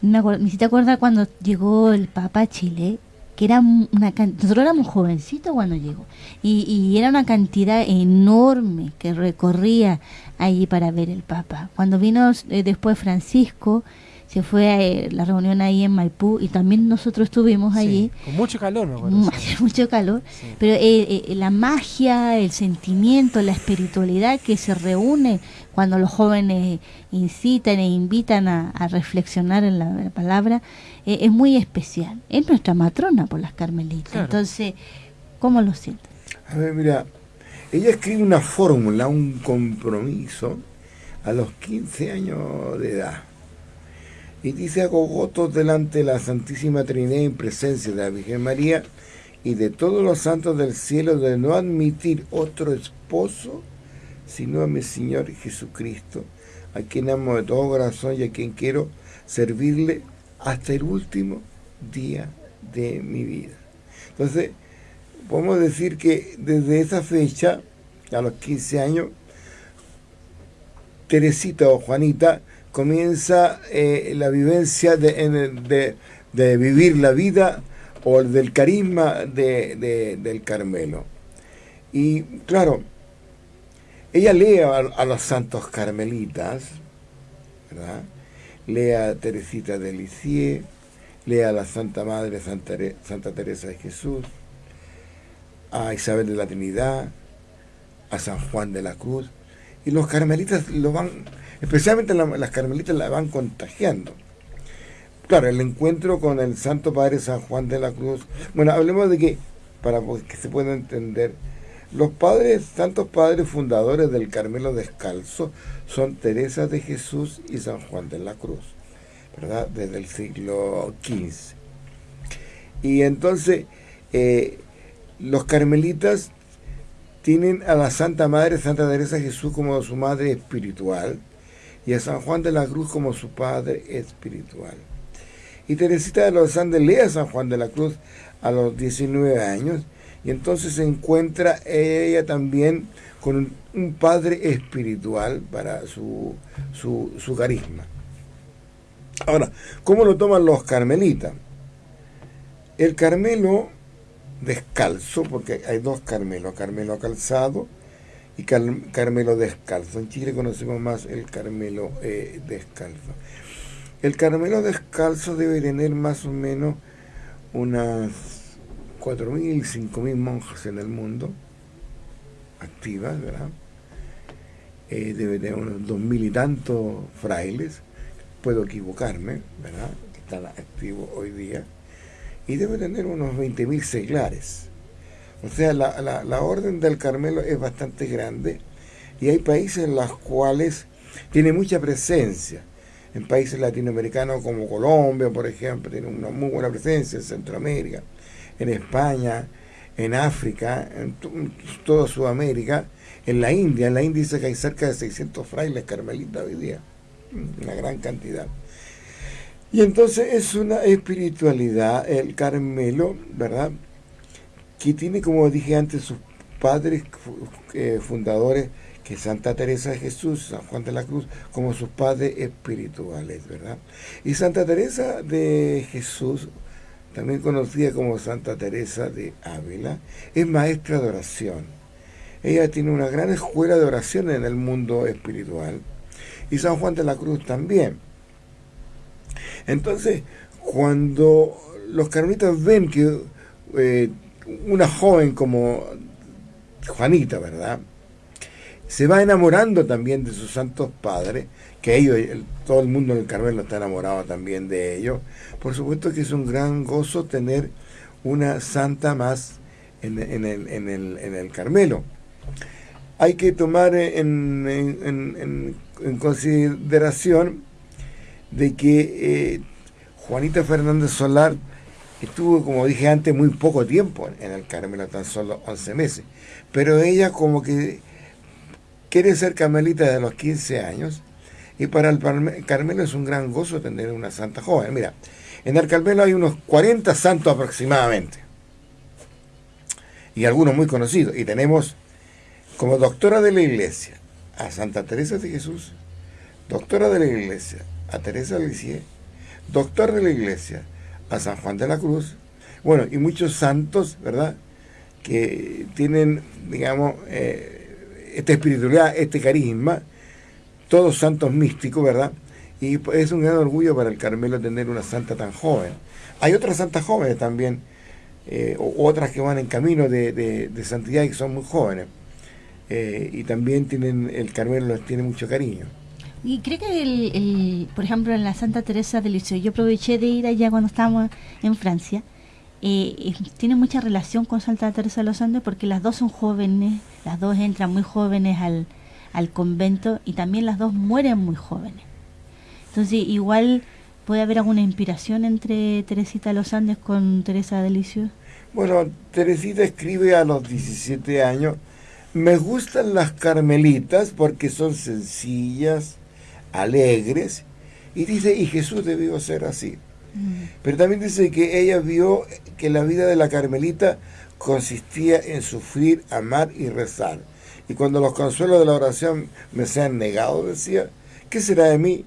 me, me te acuerdas cuando llegó el Papa a Chile, que era una nosotros éramos jovencitos cuando llegó y, era una cantidad enorme que recorría allí para ver el Papa. Cuando vino eh, después Francisco, se fue a eh, la reunión ahí en Maipú y también nosotros estuvimos allí. Con mucho calor, me. Mucho calor, pero eh, eh, la magia, el sentimiento, la espiritualidad que se reúne cuando los jóvenes incitan e invitan a, reflexionar en la, palabra, es muy especial. Es nuestra matrona por las carmelitas. Entonces, ¿cómo lo sienten? A ver, mira, ella escribe una fórmula, un compromiso a los 15 años de edad y dice hago votos delante de la Santísima Trinidad en presencia de la Virgen María y de todos los santos del cielo de no admitir otro esposo sino a mi Señor Jesucristo, a quien amo de todo corazón y a quien quiero servirle hasta el último día de mi vida. Entonces, podemos decir que desde esa fecha, a los 15 años, Teresita o Juanita comienza eh, la vivencia de, de, vivir la vida o del carisma de, del Carmelo. Y claro, ella lee a, los santos carmelitas, ¿verdad? lee a Teresita de Lisieux, lee a la Santa Madre Santa, Santa Teresa de Jesús, a Isabel de la Trinidad, a San Juan de la Cruz, y los carmelitas lo van especialmente las carmelitas la van contagiando. Claro, el encuentro con el Santo Padre San Juan de la Cruz. Bueno, hablemos de que, para que se pueda entender, los padres, santos padres fundadores del Carmelo Descalzo son Teresa de Jesús y San Juan de la Cruz, ¿verdad? Desde el siglo XV. Y entonces, eh, los carmelitas tienen a la Santa Madre, Santa Teresa Jesús, como su madre espiritual y a San Juan de la Cruz como su padre espiritual. Y Teresita de los Andes lee a San Juan de la Cruz a los 19 años y entonces se encuentra ella también con un, padre espiritual para su, su, su carisma. Ahora, ¿cómo lo toman los carmelitas? El Carmelo descalzo, porque hay dos Carmelos, Carmelo calzado y Carmelo descalzo. En Chile conocemos más el Carmelo eh, descalzo. El Carmelo descalzo debe tener más o menos unas 4.000, 5.000 monjas en el mundo, activas, ¿verdad? Eh, debe tener unos 2.000 y tantos frailes, puedo equivocarme, ¿verdad? Que están activos hoy día, y debe tener unos 20.000 seglares o sea, la, la, orden del Carmelo es bastante grande y hay países en los cuales tiene mucha presencia. En países latinoamericanos como Colombia, por ejemplo, tiene una muy buena presencia en Centroamérica, en España, en África, en toda Sudamérica, en la India. En la India dice que hay cerca de 600 frailes carmelitas hoy día, una gran cantidad. Y entonces es una espiritualidad, el Carmelo, ¿verdad? Que tiene, como dije antes, sus padres eh, fundadores, que Santa Teresa de Jesús, San Juan de la Cruz, como sus padres espirituales, ¿verdad? Y Santa Teresa de Jesús, también conocida como Santa Teresa de Ávila, es maestra de oración. Ella tiene una gran escuela de oración en el mundo espiritual. Y San Juan de la Cruz también. Entonces, cuando los carmelitas ven que eh, una joven como Juanita, ¿verdad? Se va enamorando también de sus santos padres, que ellos, todo el mundo en el Carmelo está enamorado también de ellos. Por supuesto que es un gran gozo tener una santa más en, el, en, el, en el, Carmelo. Hay que tomar en, en consideración de que eh, Juanita Fernández Solar estuvo, como dije antes, muy poco tiempo en el Carmelo, tan solo 11 meses. Pero ella como que quiere ser carmelita desde los 15 años y para el Carmelo es un gran gozo tener una santa joven. Mira, En el Carmelo hay unos 40 santos aproximadamente. Y algunos muy conocidos. Y tenemos como doctora de la iglesia a Santa Teresa de Jesús, doctora de la iglesia a Teresa de Lisieux, doctor de la iglesia a San Juan de la Cruz, bueno, y muchos santos, ¿verdad? Que tienen, digamos, eh, esta espiritualidad, este carisma, todos santos místicos, ¿verdad? Y es un gran orgullo para el Carmelo tener una santa tan joven. Hay otras santas jóvenes también, eh, otras que van en camino de, santidad y que son muy jóvenes. Eh, y también tienen el Carmelo les tiene mucho cariño. Y creo que, el, por ejemplo, en la Santa Teresa de Lisieux, yo aproveché de ir allá cuando estábamos en Francia, eh, tiene mucha relación con Santa Teresa de los Andes porque las dos son jóvenes, las dos entran muy jóvenes al, al convento y también las dos mueren muy jóvenes. Entonces, igual puede haber alguna inspiración entre Teresita de los Andes con Teresa de Lisieux. Bueno, Teresita escribe a los 17 años, me gustan las carmelitas porque son sencillas, alegres, y dice, y Jesús debió ser así. Mm. Pero también dice que ella vio que la vida de la carmelita consistía en sufrir, amar y rezar. Y cuando los consuelos de la oración me sean negados, decía, ¿qué será de mí?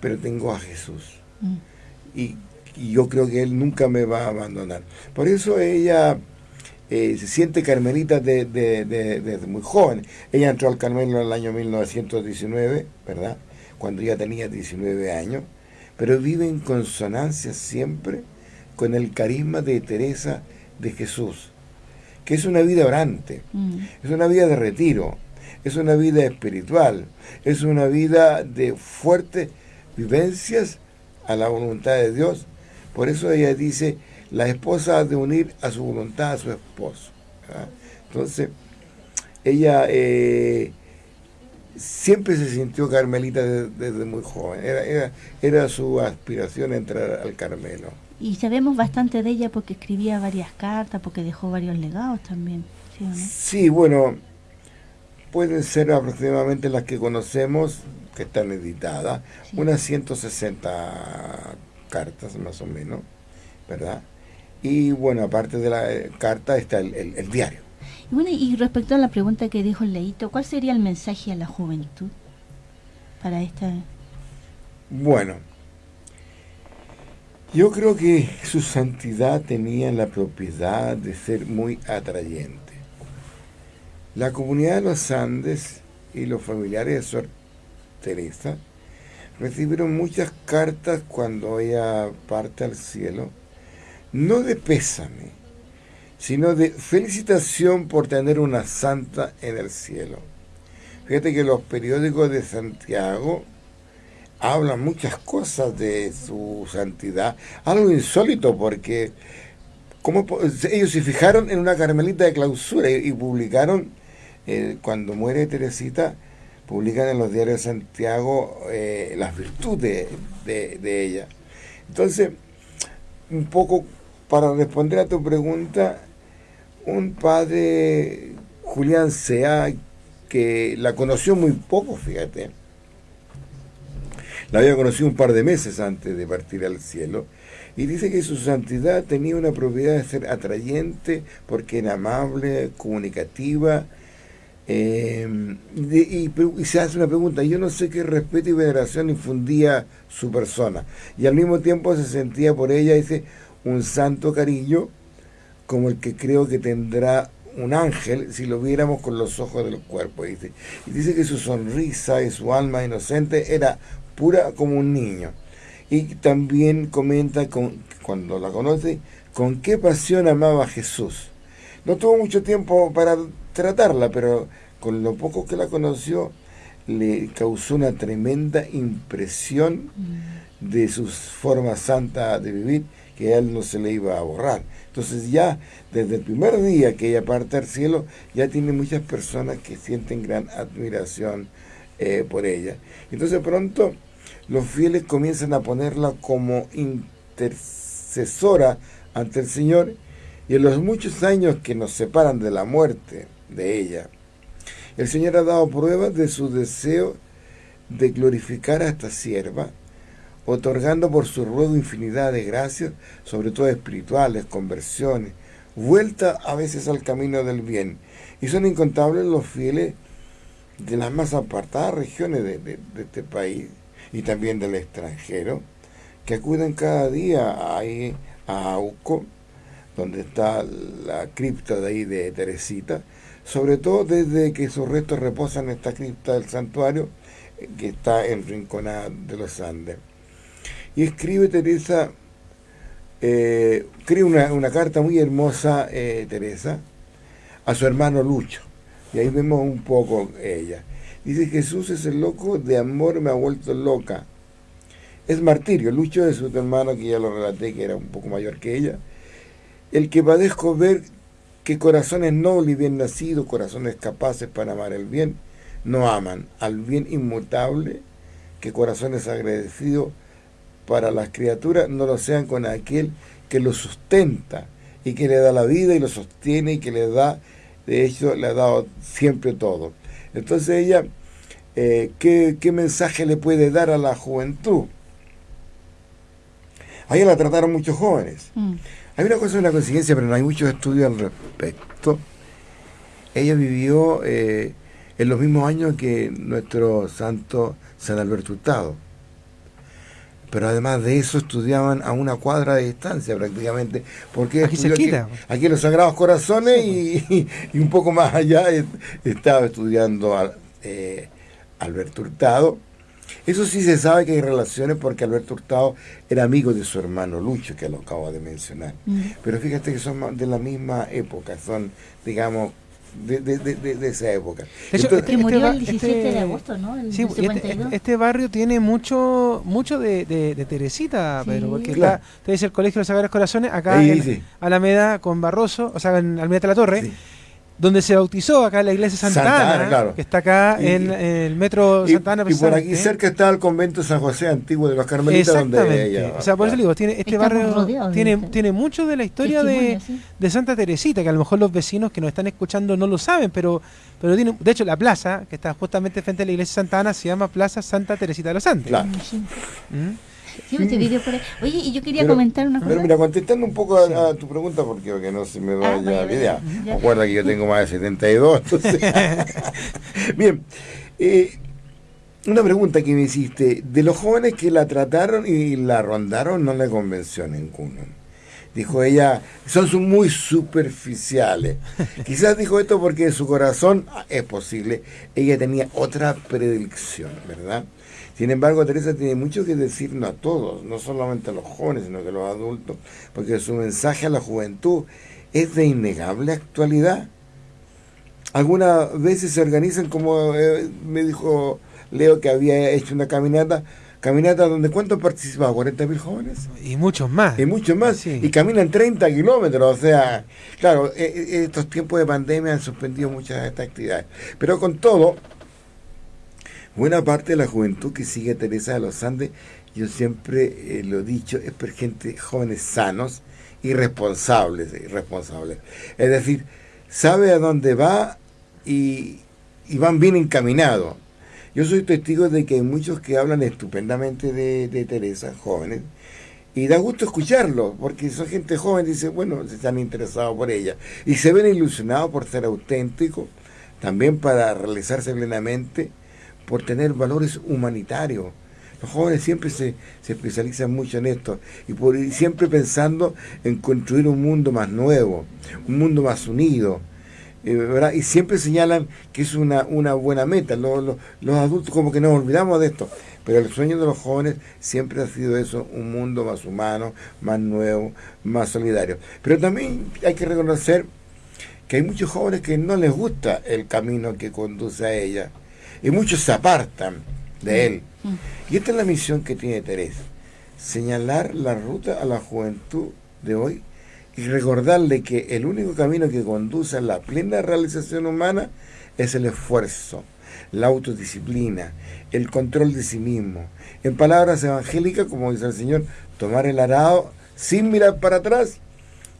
pero tengo a Jesús. Mm. Y, yo creo que Él nunca me va a abandonar. Por eso ella eh, se siente carmelita desde de, muy joven. Ella entró al Carmelo en el año 1919, ¿verdad? Cuando ya tenía 19 años, pero vive en consonancia siempre con el carisma de Teresa de Jesús, que es una vida orante, mm. es una vida de retiro, es una vida espiritual, es una vida de fuerte vivencias a la voluntad de Dios. Por eso ella dice, la esposa ha de unir a su voluntad a su esposo. Entonces, ella eh, siempre se sintió carmelita desde, muy joven. Era, era, su aspiración entrar al Carmelo. Y sabemos bastante de ella porque escribía varias cartas, porque dejó varios legados también. sí bueno, pueden ser aproximadamente las que conocemos que están editadas, unas 160 cartas más o menos, ¿verdad? Y bueno, aparte de la eh, carta está el, diario. Y bueno, y respecto a la pregunta que dijo el Leito, ¿cuál sería el mensaje a la juventud para esta? Bueno, yo creo que su santidad tenía la propiedad de ser muy atrayente. La comunidad de los Andes y los familiares de Sor Teresa recibieron muchas cartas cuando ella parte al cielo, no de pésame, sino de felicitación por tener una santa en el cielo. Fíjate que los periódicos de Santiago hablan muchas cosas de su santidad, algo insólito porque ellos se fijaron en una carmelita de clausura y publicaron eh, cuando muere Teresita, publican en los diarios de Santiago eh, las virtudes de, ella. Entonces, un poco para responder a tu pregunta, un padre, Julián Sea, que la conoció muy poco, fíjate, la había conocido un par de meses antes de partir al cielo, y dice que su santidad tenía una propiedad de ser atrayente porque era amable, comunicativa, Em, y, se hace una pregunta, yo no sé qué respeto y veneración infundía su persona. Y al mismo tiempo se sentía por ella, dice, un santo cariño, como el que creo que tendrá un ángel si lo viéramos con los ojos del cuerpo. Dice. Y dice que su sonrisa y su alma inocente era pura como un niño. Y también comenta con, cuando la conoce, con qué pasión amaba a Jesús. No tuvo mucho tiempo para tratarla, pero con lo poco que la conoció, le causó una tremenda impresión mm. de su forma santa de vivir que a él no se le iba a borrar. Entonces ya desde el primer día que ella parte al cielo, ya tiene muchas personas que sienten gran admiración eh, por ella. Entonces pronto los fieles comienzan a ponerla como intercesora ante el Señor y en los muchos años que nos separan de la muerte, de ella. El Señor ha dado pruebas de su deseo de glorificar a esta sierva, otorgando por su ruego infinidad de gracias, sobre todo espirituales, conversiones, vuelta a veces al camino del bien. Y son incontables los fieles de las más apartadas regiones de, este país y también del extranjero, que acuden cada día ahí a Auco, donde está la cripta de ahí de Teresita, sobre todo desde que sus restos reposan en esta cripta del santuario, que está en Rinconada de los Andes. Y escribe Teresa, eh, escribe una, carta muy hermosa, eh, Teresa, a su hermano Lucho. Y ahí vemos un poco ella. Dice, Jesús es el loco de amor, me ha vuelto loca. Es martirio. Lucho es su hermano, que ya lo relaté, que era un poco mayor que ella. El que padezco ver que corazones nobles y bien nacidos, corazones capaces para amar el bien, no aman al bien inmutable, que corazones agradecidos para las criaturas no lo sean con aquel que lo sustenta y que le da la vida y lo sostiene y que le da de hecho le ha dado siempre todo. Entonces ella, eh, ¿qué, mensaje le puede dar a la juventud? A ella la trataron muchos jóvenes. Mm. Hay una cosa, una coincidencia, pero no hay muchos estudios al respecto. Ella vivió eh, en los mismos años que nuestro santo San Alberto Hurtado pero además de eso estudiaban a una cuadra de distancia prácticamente, porque aquí se quita. Aquí, en los Sagrados Corazones y, un poco más allá estaba estudiando a, eh, Alberto Hurtado. Eso sí se sabe que hay relaciones porque Alberto Hurtado era amigo de su hermano Lucho, que lo acabo de mencionar. Mm. Pero fíjate que son de la misma época, son, digamos, de, de, de, de, esa época. De hecho, este, murió el 17 de este agosto, ¿no? sí, este, este, barrio tiene mucho mucho de, Teresita, pero porque está, te dice el Colegio de los Sagrados Corazones, acá en Alameda con Barroso, o sea, en Alameda de la Torre donde se bautizó acá la iglesia Santa, Ana, que está acá en, el metro Santa Ana. Y por aquí cerca está el convento San José antiguo de los Carmelitas, donde ella, O sea, por eso digo, tiene, este barrio tiene, tiene mucho de la historia de, de, Santa Teresita, que a lo mejor los vecinos que nos están escuchando no lo saben, pero, pero tiene, de hecho la plaza, que está justamente frente a la iglesia Santa Ana, se llama Plaza Santa Teresita de los Santos. Claro. ¿Mm? Oye, y yo quería comentar una cosa. Pero mira, contestando un poco a, tu pregunta, porque, no se me ah, vaya la idea. Recuerda que yo tengo más de 72, entonces. Bien. Eh, una pregunta que me hiciste. De los jóvenes que la trataron y la rondaron, no le convenció ninguno. Dijo ella, son muy superficiales. Quizás dijo esto porque su corazón, ah, es posible, ella tenía otra predilección, ¿verdad? Sin embargo, Teresa tiene mucho que decirnos a todos, no solamente a los jóvenes, sino que a los adultos, porque su mensaje a la juventud es de innegable actualidad. Algunas veces se organizan, como eh, me dijo Leo que había hecho una caminata, caminata donde ¿cuántos participaban? ¿40 mil jóvenes? Y muchos más. Y muchos más. Y caminan 30 kilómetros. O sea, claro, e, e, estos tiempos de pandemia han suspendido muchas de estas actividades. Pero con todo, Buena parte de la juventud que sigue a Teresa de los Andes, yo siempre eh, lo he dicho, es por gente jóvenes sanos y responsables, responsables. Es decir, sabe a dónde va y, van bien encaminados. Yo soy testigo de que hay muchos que hablan estupendamente de, Teresa, jóvenes, y da gusto escucharlo, porque son gente joven, dice, bueno, se están interesados por ella, y se ven ilusionados por ser auténticos, también para realizarse plenamente por tener valores humanitarios. Los jóvenes siempre se, especializan mucho en esto y por siempre pensando en construir un mundo más nuevo, un mundo más unido. Eh, y siempre señalan que es una, una buena meta. Los, los, adultos como que nos olvidamos de esto, pero el sueño de los jóvenes siempre ha sido eso, un mundo más humano, más nuevo, más solidario. Pero también hay que reconocer que hay muchos jóvenes que no les gusta el camino que conduce a ella y muchos se apartan de mm. él. Y esta es la misión que tiene Teresa, señalar la ruta a la juventud de hoy y recordarle que el único camino que conduce a la plena realización humana es el esfuerzo, la autodisciplina, el control de sí mismo. En palabras evangélicas, como dice el Señor, tomar el arado sin mirar para atrás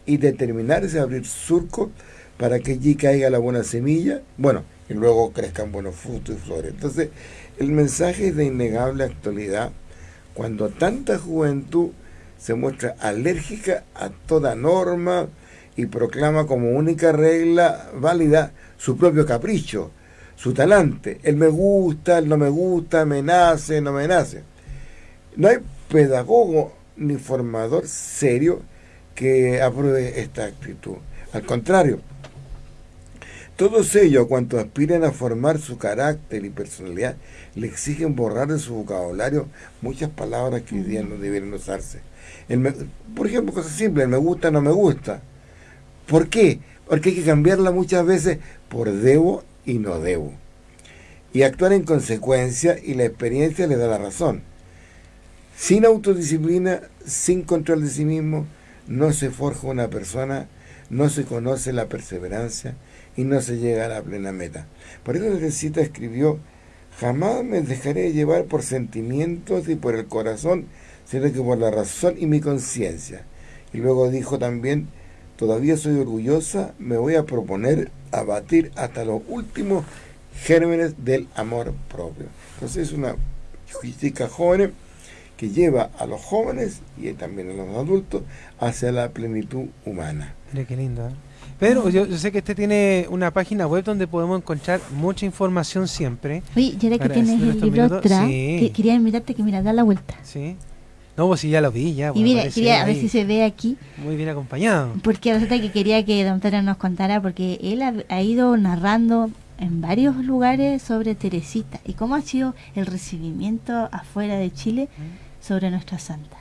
y determinarse a abrir surco para que allí caiga la buena semilla. Bueno, y luego crezcan buenos frutos y flores. Entonces, el mensaje es de innegable actualidad cuando tanta juventud se muestra alérgica a toda norma y proclama como única regla válida su propio capricho, su talante. El me gusta, el no me gusta, me nace, no me nace. No hay pedagogo ni formador serio que apruebe esta actitud. Al contrario, todos ellos, cuanto aspiren a formar su carácter y personalidad, le exigen borrar de su vocabulario muchas palabras que hoy día no deben usarse. por ejemplo, cosas simples, el me gusta, no me gusta. ¿Por qué? Porque hay que cambiarla muchas veces por debo y no debo. Y actuar en consecuencia y la experiencia le da la razón. Sin autodisciplina, sin control de sí mismo, no se forja una persona, no se conoce la perseverancia, y no se llega a la plena meta. Por eso Teresita escribió, jamás me dejaré llevar por sentimientos y por el corazón, sino que por la razón y mi conciencia. Y luego dijo también, todavía soy orgullosa, me voy a proponer abatir hasta los últimos gérmenes del amor propio. Entonces es una crítica joven que lleva a los jóvenes y también a los adultos hacia la plenitud humana. Mira qué lindo. ¿eh? Pedro, yo, sé que usted tiene una página web donde podemos encontrar mucha información siempre. Oye, ya que tienes el libro atrás, quería invitarte que mira, da la vuelta. Sí. No, pues sí, ya lo vi, ya. y mira, quería a ver si se ve aquí. Muy bien acompañado. Porque resulta que quería que don Pedro nos contara, porque él ha, ido narrando en varios lugares sobre Teresita y cómo ha sido el recibimiento afuera de Chile sobre nuestra santa.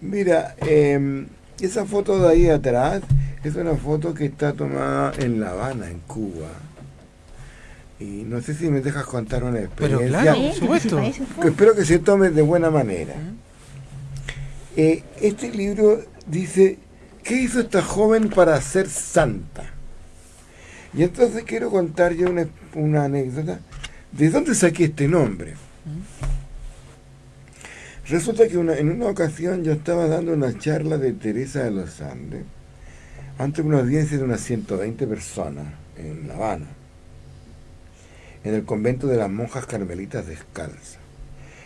Mira, eh, esa foto de ahí atrás es una foto que está tomada en La Habana, en Cuba. Y no sé si me dejas contar una experiencia. Pero claro, por supuesto. espero que se tome de buena manera. Eh, este libro dice, ¿qué hizo esta joven para ser santa? Y entonces quiero contar yo una, una anécdota. ¿De dónde saqué este nombre? Resulta que en una ocasión yo estaba dando una charla de Teresa de los Andes ante una audiencia de unas 120 personas en La Habana, en el convento de las monjas carmelitas descalzas.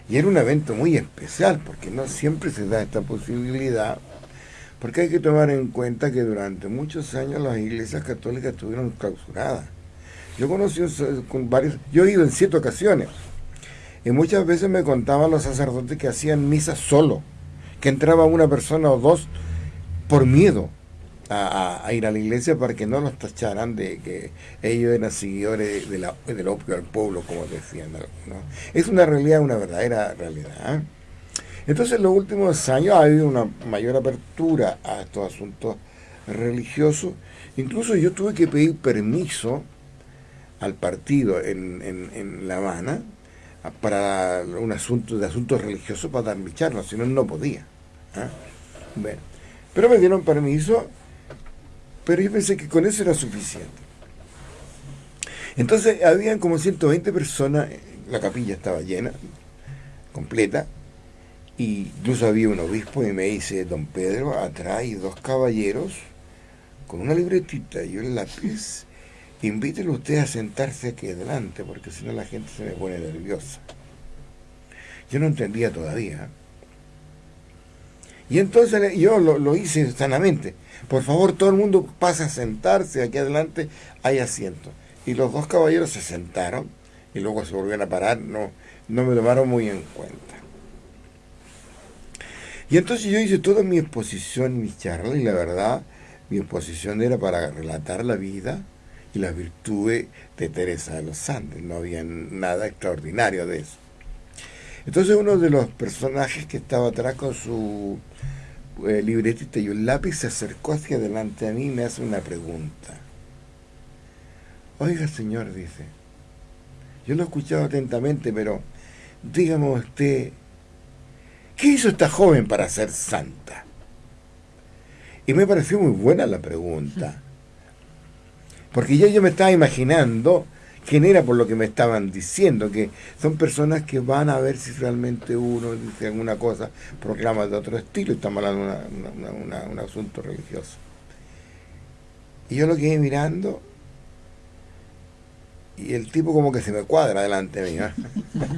Y era un evento muy especial, porque no siempre se da esta posibilidad, porque hay que tomar en cuenta que durante muchos años las iglesias católicas estuvieron clausuradas. Yo conocí con varios, yo he ido en siete ocasiones, y muchas veces me contaban los sacerdotes que hacían misa solo, que entraba una persona o dos por miedo, a, ir a la iglesia para que no los tacharan de que ellos eran seguidores de la, del opio al pueblo, como decían. Es una realidad, una verdadera realidad. ¿eh? Entonces, en los últimos años ha habido una mayor apertura a estos asuntos religiosos. Incluso yo tuve que pedir permiso al partido en, en, La Habana para un asunto de asuntos religiosos para dar mi charla, si no, no podía. ¿eh? Bueno, pero me dieron permiso pero yo pensé que con eso era suficiente. Entonces habían como 120 personas, la capilla estaba llena, completa, y incluso había un obispo y me dice, don Pedro, atrás dos caballeros con una libretita y un lápiz, invítelo usted a sentarse aquí adelante, porque si no la gente se me pone nerviosa. Yo no entendía todavía. Y entonces yo lo, hice sanamente. Por favor, todo el mundo pase a sentarse, aquí adelante hay asiento. Y los dos caballeros se sentaron y luego se volvieron a parar, no, no me tomaron muy en cuenta. Y entonces yo hice toda mi exposición, mi charla, y la verdad, mi exposición era para relatar la vida y las virtudes de Teresa de los Andes, no había nada extraordinario de eso. Entonces uno de los personajes que estaba atrás con su eh, libretita y un lápiz se acercó hacia adelante a mí y me hace una pregunta. Oiga, señor, dice, yo lo he escuchado atentamente, pero dígame usted, ¿qué hizo esta joven para ser santa? Y me pareció muy buena la pregunta, porque ya yo me estaba imaginando quién era por lo que me estaban diciendo, que son personas que van a ver si realmente uno dice alguna cosa, proclama de otro estilo, y estamos hablando de un asunto religioso. Y yo lo quedé mirando y el tipo como que se me cuadra delante mío.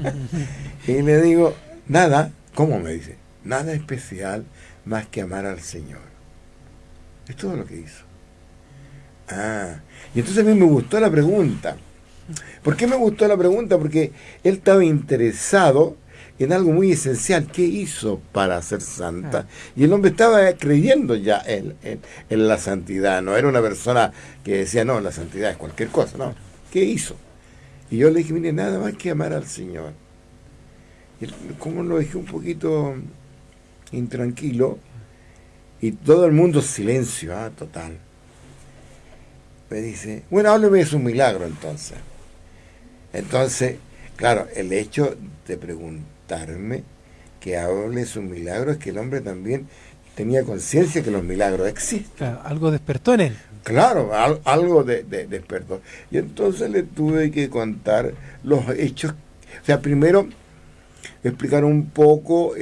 y le digo, nada, ¿Cómo me dice? Nada especial más que amar al Señor. Es todo lo que hizo. Ah, y entonces a mí me gustó la pregunta. ¿Por qué me gustó la pregunta? Porque él estaba interesado en algo muy esencial. ¿Qué hizo para ser santa? Ah. Y el hombre estaba creyendo ya en, en, la santidad. No era una persona que decía, no, la santidad es cualquier cosa. No. ¿Qué hizo? Y yo le dije, mire, nada más que amar al Señor. Y como lo dejé un poquito intranquilo, y todo el mundo silencio, ah, total. Me dice, bueno, hábleme de su milagro entonces. Entonces, claro, el hecho de preguntarme que hable su milagro es que el hombre también tenía conciencia que los milagros existen. algo despertó en él. Claro, algo de, despertó. Y entonces le tuve que contar los hechos. O sea, primero explicar un poco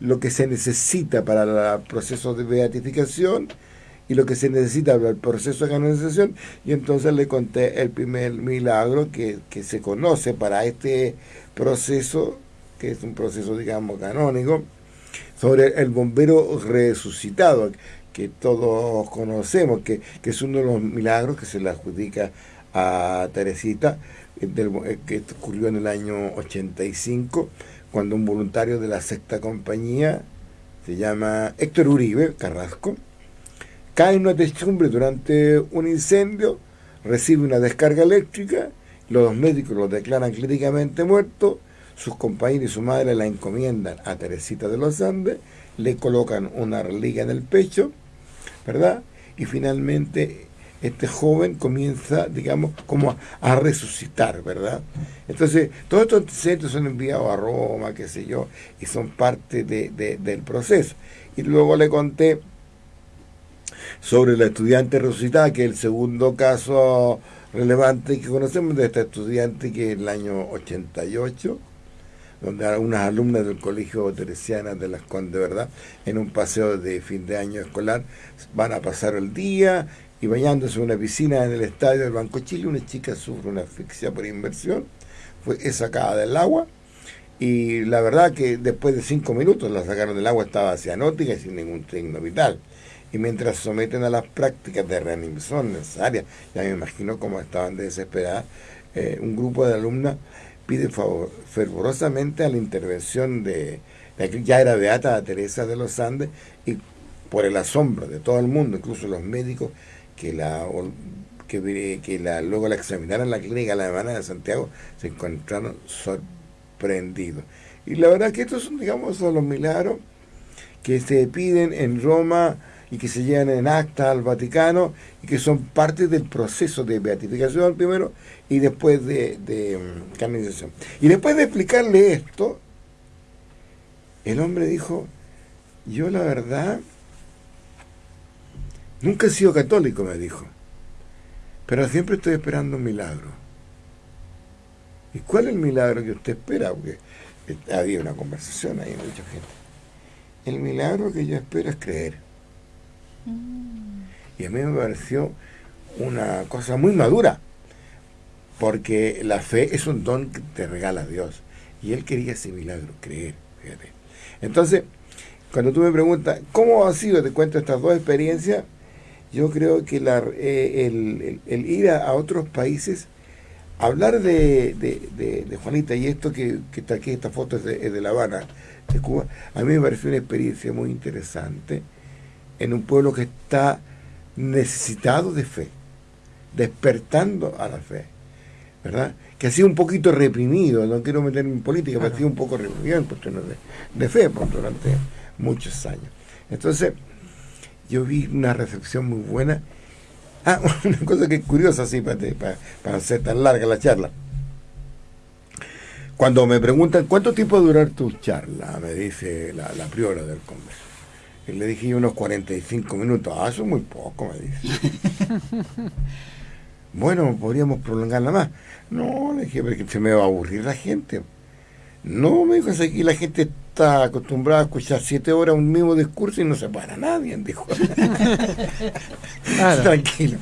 lo que se necesita para el proceso de beatificación y lo que se necesita para el proceso de canonización. Y entonces le conté el primer milagro que, se conoce para este proceso, que es un proceso, digamos, canónico, sobre el bombero resucitado, que todos conocemos, que, es uno de los milagros que se le adjudica a Teresita, eh, que ocurrió en el año 85, cuando un voluntario de la sexta compañía, se llama Héctor Uribe Carrasco, cae en una techumbre durante un incendio, recibe una descarga eléctrica, los médicos lo declaran clínicamente muerto, sus compañeros y su madre la encomiendan a Teresita de los Andes, le colocan una reliquia en el pecho, ¿verdad? Y finalmente este joven comienza, digamos, como a, resucitar, ¿verdad? Entonces, todos estos antecedentes son enviados a Roma, qué sé yo, y son parte del proceso. Y luego le conté sobre la estudiante resucitada, que es el segundo caso relevante que conocemos de esta estudiante que es el año 88, donde unas alumnas del Colegio Teresiana de las Condes, ¿verdad? En un paseo de fin de año escolar van a pasar el día y bañándose en una piscina en el estadio del Banco Chile, una chica sufre una asfixia por inversión, fue sacada del agua y la verdad que después de cinco minutos la sacaron del agua, estaba cianótica y sin ningún signo vital y mientras someten a las prácticas de reanimación necesarias, ya me imagino cómo estaban desesperadas, eh, un grupo de alumnas pide fervorosamente a la intervención de, de ya era beata Teresa de los Andes y por el asombro de todo el mundo, incluso los médicos que la que, que la, luego la examinaron en la clínica la semana de Santiago, se encontraron sorprendidos. Y la verdad que estos son, digamos, son los milagros que se piden en Roma y que se llevan en acta al Vaticano y que son parte del proceso de beatificación primero y después de, de mm, canonización. Y después de explicarle esto, el hombre dijo, yo la verdad, nunca he sido católico, me dijo, pero siempre estoy esperando un milagro. ¿Y cuál es el milagro que usted espera? Porque había una conversación ahí, mucha gente. El milagro que yo espero es creer. Y a mí me pareció una cosa muy madura, porque la fe es un don que te regala Dios. Y él quería ese milagro, creer, fíjate. Entonces, cuando tú me preguntas, ¿cómo ha sido? Te cuento estas dos experiencias. Yo creo que la, eh, el, ir a, otros países, hablar de, de, Juanita y esto que, está aquí, esta foto es de, La Habana, de Cuba, a mí me pareció una experiencia muy interesante en un pueblo que está necesitado de fe, despertando a la fe, ¿verdad? Que ha sido un poquito reprimido, no quiero meterme en política, pero ha sido un poco reprimido en cuestiones de, fe por, durante muchos años. Entonces, yo vi una reflexión muy buena. Ah, una cosa que es curiosa, así, para, para, hacer tan larga la charla. Cuando me preguntan, ¿cuánto tiempo va a durar tu charla? Me dice la, la priora del Congreso le dije unos 45 minutos. Ah, eso es muy poco, me dice. bueno, podríamos prolongarla más. No, le dije, porque se me va a aburrir la gente. No, me dijo, es aquí la gente está acostumbrado a escuchar siete horas un mismo discurso y no se para nadie, dijo. Tranquilo.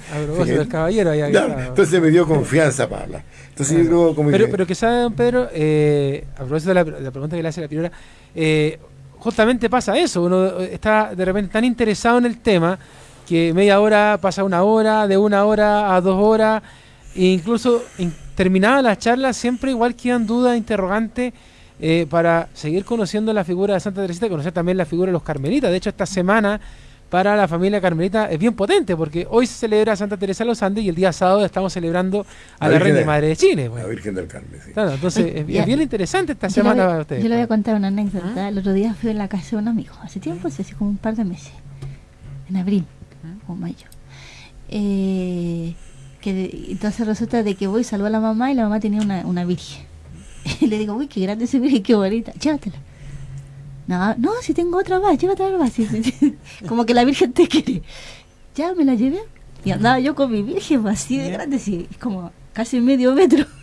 caballero. entonces me dio confianza para hablar. Entonces yo como pero, pero que sabe, don Pedro, eh, a propósito de la, pregunta que le hace la primera, eh, justamente pasa eso, uno está de repente tan interesado en el tema que media hora pasa una hora, de una hora a dos horas, e incluso terminada la charla siempre igual quedan dudas, interrogantes, eh, para seguir conociendo la figura de Santa Teresita y conocer también la figura de los carmelitas. De hecho, esta semana para la familia carmelita es bien potente porque hoy se celebra Santa Teresa de los Andes y el día sábado estamos celebrando a la, Reina Madre de Chile. La Virgen del Carmen, sí. entonces es, bien interesante esta semana para ustedes. Yo le voy a contar una anécdota. ¿Ah? El otro día fui a la casa de un amigo, hace tiempo, hace como un par de meses, en abril ¿Ah? o mayo. Eh, que entonces resulta de que voy, salvo a la mamá y la mamá tenía una, una virgen. Y le digo, uy, qué grande ese virgen, qué bonita, llévatela. No, no, si tengo otra más, llévatela más. Como que la virgen te quiere. Ya me la llevé. Y andaba yo con mi virgen así de grande, así, como casi medio metro.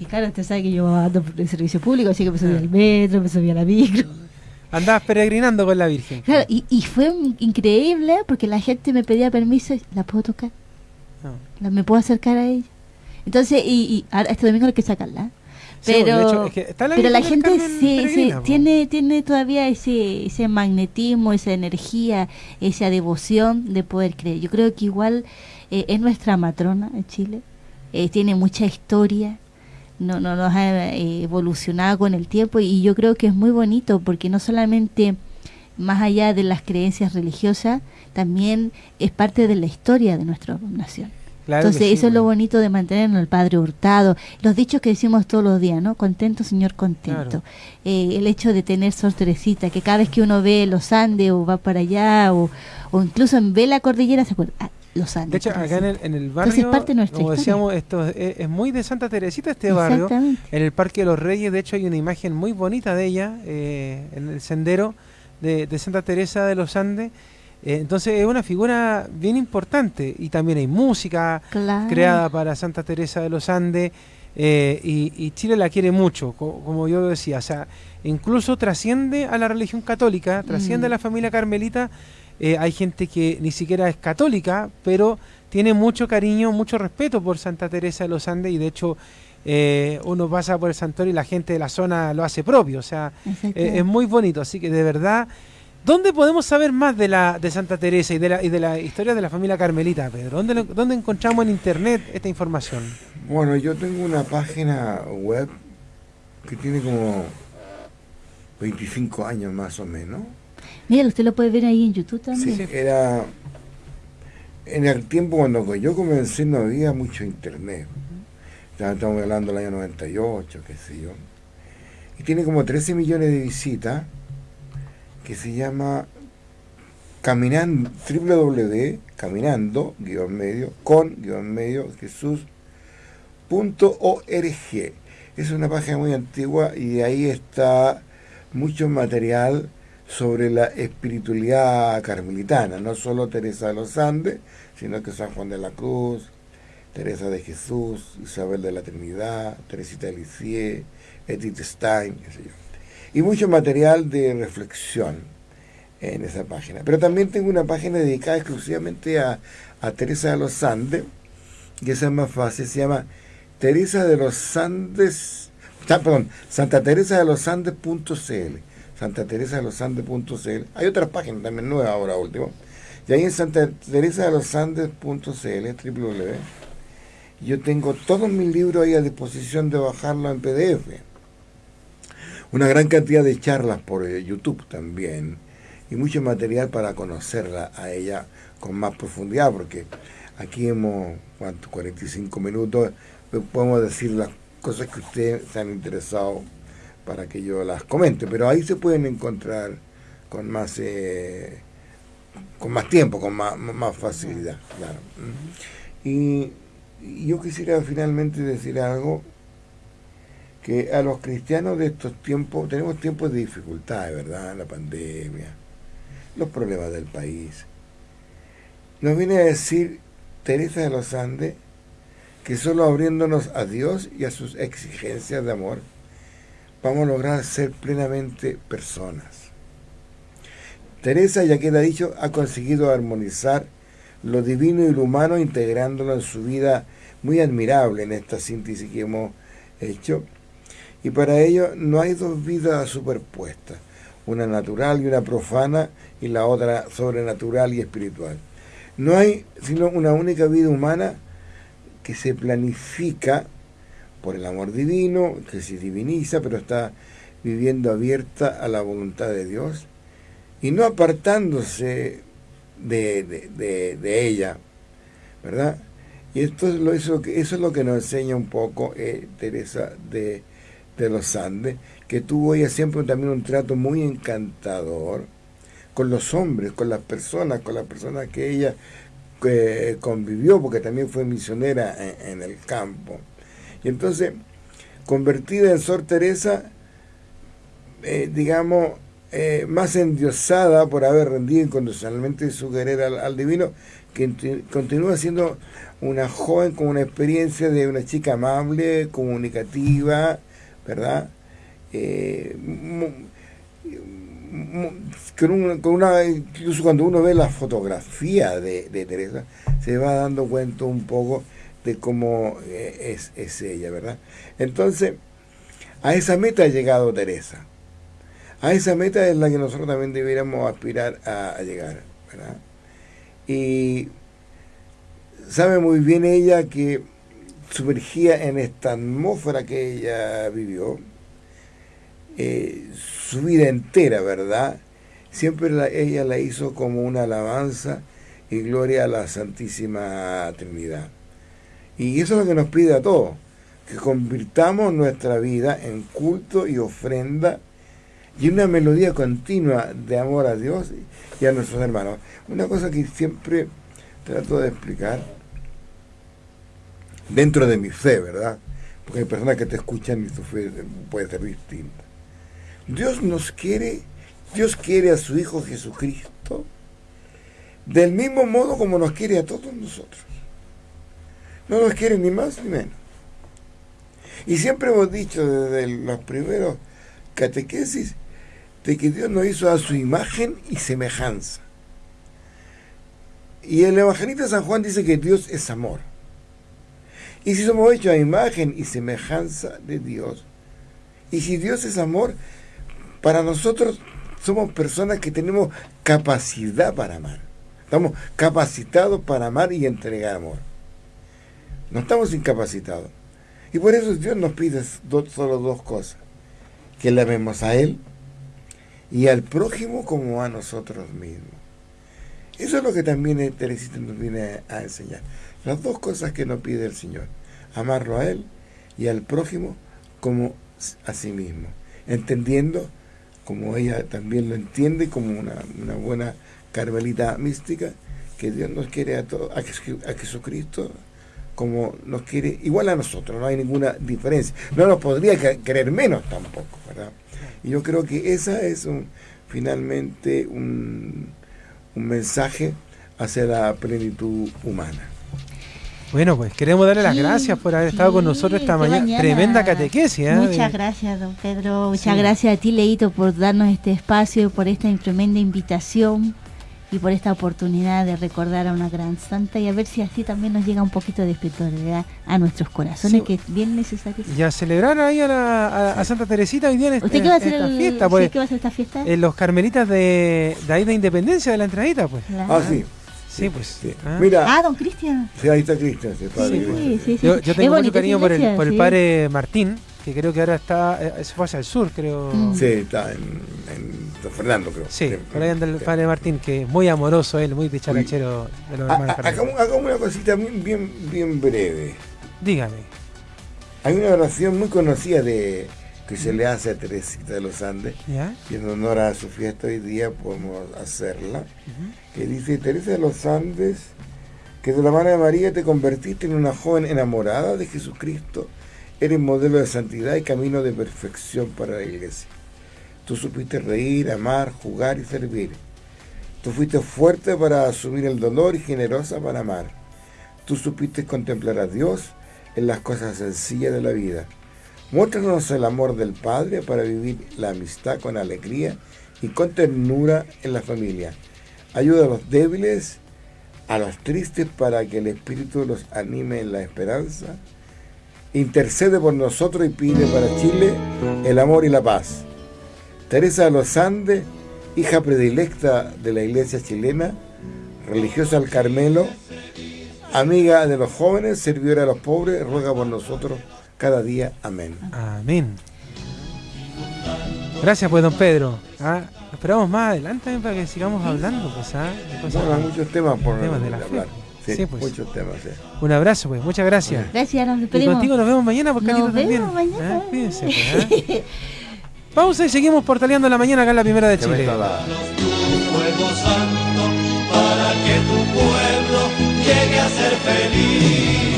Y claro, usted sabe que yo ando por el servicio público, así que me subí al metro, me subí a la micro. Andabas peregrinando con la Virgen. Claro, y, y fue increíble porque la gente me pedía permiso y la puedo tocar. ¿Me puedo acercar a ella? Entonces, y, este domingo hay que sacarla. Pero, pero la gente sí, tiene, tiene todavía ese, ese magnetismo, esa energía, esa devoción de poder creer. Yo creo que igual eh, es nuestra matrona en Chile, eh, tiene mucha historia, no, no nos ha eh, evolucionado con el tiempo y yo creo que es muy bonito porque no solamente más allá de las creencias religiosas, también es parte de la historia de nuestra nación. Entonces, eso es lo bonito de mantenernos el Padre Hurtado. Los dichos que decimos todos los días, ¿no? Contento, Señor, contento. Eh, el hecho de tener Sor Teresita, que cada vez que uno ve los Andes o va para allá o, incluso ve la cordillera, se acuerda. Ah, los Andes. De hecho, acá en el, en el barrio, parte como decíamos, esto es, muy de Santa Teresita este barrio. En el Parque de los Reyes, de hecho, hay una imagen muy bonita de ella eh, en el sendero de, de Santa Teresa de los Andes entonces es una figura bien importante. Y también hay música creada para Santa Teresa de los Andes eh, y, Chile la quiere mucho, como yo decía, o sea, incluso trasciende a la religión católica, trasciende a mm. la familia carmelita, eh, hay gente que ni siquiera es católica, pero tiene mucho cariño, mucho respeto por Santa Teresa de los Andes y de hecho uno pasa por el santuario y la gente de la zona lo hace propio, o sea, es muy bonito, así que de verdad... ¿Dónde podemos saber más de la de Santa Teresa y de la, y de la historia de la familia Carmelita, Pedro? ¿Dónde, ¿Dónde encontramos en internet esta información? Bueno, yo tengo una página web que tiene como 25 años más o menos. Mira, usted lo puede ver ahí en YouTube también. Sí, era... En el tiempo cuando yo comencé no había mucho internet. Ya estamos hablando del año 98, qué sé yo. Y tiene como 13 millones de visitas que se llama caminando www caminando guion medio con guion medio jesús es una página muy antigua y ahí está mucho material sobre la espiritualidad carmelitana, no solo Teresa de los Andes, sino que San Juan de la Cruz, Teresa de Jesús, Isabel de la Trinidad, Teresita de Edith Stein, qué sé yo y mucho material de reflexión en esa página. Pero también tengo una página dedicada exclusivamente a, Teresa de los Andes, que es más fácil, se llama Teresa de los Andes, perdón, Santa Teresa de los Andes.cl, Santa Teresa de los Andes.cl. Hay otra página también nueva ahora último. Y ahí en Santa Teresa de los Andes.cl, www, yo tengo todos mis libros ahí a disposición de bajarlo en PDF una gran cantidad de charlas por eh, YouTube también y mucho material para conocerla a ella con más profundidad, porque aquí hemos, ¿cuánto? 45 minutos, pues, podemos decir las cosas que ustedes se han interesado para que yo las comente, pero ahí se pueden encontrar con más eh, con más tiempo, con más, más facilidad, claro. Y yo quisiera finalmente decir algo que a los cristianos de estos tiempos, tenemos tiempos de dificultades, ¿verdad? La pandemia, los problemas del país. Nos viene a decir Teresa de los Andes que solo abriéndonos a Dios y a sus exigencias de amor, vamos a lograr ser plenamente personas. Teresa, ya queda dicho, ha conseguido armonizar lo divino y lo humano integrándolo en su vida muy admirable en esta síntesis que hemos hecho. Y para ello no hay dos vidas superpuestas, una natural y una profana y la otra sobrenatural y espiritual. No hay sino una única vida humana que se planifica por el amor divino, que se diviniza, pero está viviendo abierta a la voluntad de Dios y no apartándose de, ella, ¿verdad? Y esto es lo, eso, eso es lo que nos enseña un poco eh, Teresa de, los Andes, que tuvo ella siempre también un trato muy encantador con los hombres, con las personas, con las personas que ella convivió, porque también fue misionera en, el campo. Y entonces, convertida en Sor Teresa, eh, digamos, eh, más endiosada por haber rendido incondicionalmente su querer al, divino, que continúa siendo una joven con una experiencia de una chica amable, comunicativa, ¿verdad? Eh, con, una, incluso cuando uno ve la fotografía de, Teresa, se va dando cuenta un poco de cómo eh, es, es ella, ¿verdad? Entonces, a esa meta ha llegado Teresa a esa meta es la que nosotros también debiéramos aspirar a, llegar, ¿verdad? Y sabe muy bien ella que sumergía en esta atmósfera que ella vivió, eh, su vida entera, ¿verdad? Siempre ella la hizo como una alabanza y gloria a la Santísima Trinidad. Y eso es lo que nos pide a todos, que convirtamos nuestra vida en culto y ofrenda y una melodía continua de amor a Dios y a nuestros hermanos. Una cosa que siempre trato de explicar dentro de mi fe, ¿verdad? Porque hay personas que te escuchan y tu fe puede ser distinta. Dios nos quiere, Dios quiere a su Hijo Jesucristo del mismo modo como nos quiere a todos nosotros. No nos quiere ni más ni menos. Y siempre hemos dicho desde los primeros catequesis de que Dios nos hizo a su imagen y semejanza. Y el evangelista San Juan dice que Dios es amor. Y si somos hechos a imagen y semejanza de Dios, y si Dios es amor, para nosotros somos personas que tenemos capacidad para amar. Estamos capacitados para amar y entregar amor. No estamos incapacitados. Y por eso Dios nos pide solo dos cosas. Que le amemos a Él y al prójimo como a nosotros mismos. Eso es lo que también Teresita nos viene a enseñar. Las dos cosas que nos pide el Señor. Amarlo a Él y al prójimo como a sí mismo. Entendiendo, como ella también lo entiende, como una, buena carmelita mística, que Dios nos quiere a todos, a, Jesucristo como nos quiere, igual a nosotros, no hay ninguna diferencia. No nos podría querer menos tampoco, ¿verdad? Y yo creo que esa es finalmente un, un mensaje hacia la plenitud humana. Bueno, pues queremos darle las gracias por haber estado con nosotros esta mañana. Tremenda catequesis. ¿eh? Muchas gracias, don Pedro. Muchas gracias a ti, Leito, por darnos este espacio, por esta tremenda invitación y por esta oportunidad de recordar a una gran santa y a ver si así también nos llega un poquito de espiritualidad a nuestros corazones, que es bien necesario. Y a celebrar ahí a, Santa Teresita hoy día en, ¿Usted qué va a hacer esta fiesta. Pues, ¿Qué va a hacer esta fiesta? En los carmelitas de, de ahí de Independencia, de la entradita, pues. Ah, sí. Sí, pues. Ah. Mira, ah, don Cristian. Sí, ahí está Cristian, Sí, sí, yo, yo, tengo mucho cariño por el, por el padre Martín, que creo que ahora está, eh, se fue hacia el sur, creo. Mm. Sí, está en Fernando, creo. Sí, por ahí anda el padre Martín, que es muy amoroso él, muy dicharachero de los hermanos. Hagamos una cosita bien, bien, bien breve. Dígame. Hay una oración muy conocida de que se le hace a Teresita de los Andes, y en honor a su fiesta hoy día podemos hacerla, que dice, Teresa de los Andes, que de la mano de María te convertiste en una joven enamorada de Jesucristo, eres modelo de santidad y camino de perfección para la iglesia. Tú supiste reír, amar, jugar y servir. Tú fuiste fuerte para asumir el dolor y generosa para amar. Tú supiste contemplar a Dios en las cosas sencillas de la vida. Muéstranos el amor del Padre para vivir la amistad con alegría y con ternura en la familia. Ayuda a los débiles, a los tristes para que el Espíritu los anime en la esperanza. Intercede por nosotros y pide para Chile el amor y la paz. Teresa de los Andes, hija predilecta de la iglesia chilena, religiosa al Carmelo, amiga de los jóvenes, servidora de los pobres, ruega por nosotros cada día. Amén. Amén. Gracias pues don Pedro. Ah, esperamos más adelante para que sigamos hablando pues, ¿ah? bueno, hay muchos temas por temas de la hablar. Sí, sí, pues. muchos temas. Sí. Un abrazo pues, muchas gracias. Gracias, nos despedimos. Y contigo nos vemos mañana porque nos también. Mañana. ¿Ah? Cuídense pues, Pausa y seguimos portaleando la mañana acá en la primera de Chile. para que tu pueblo llegue a ser feliz.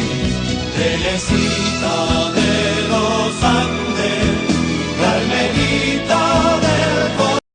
Teresita de los Ángeles.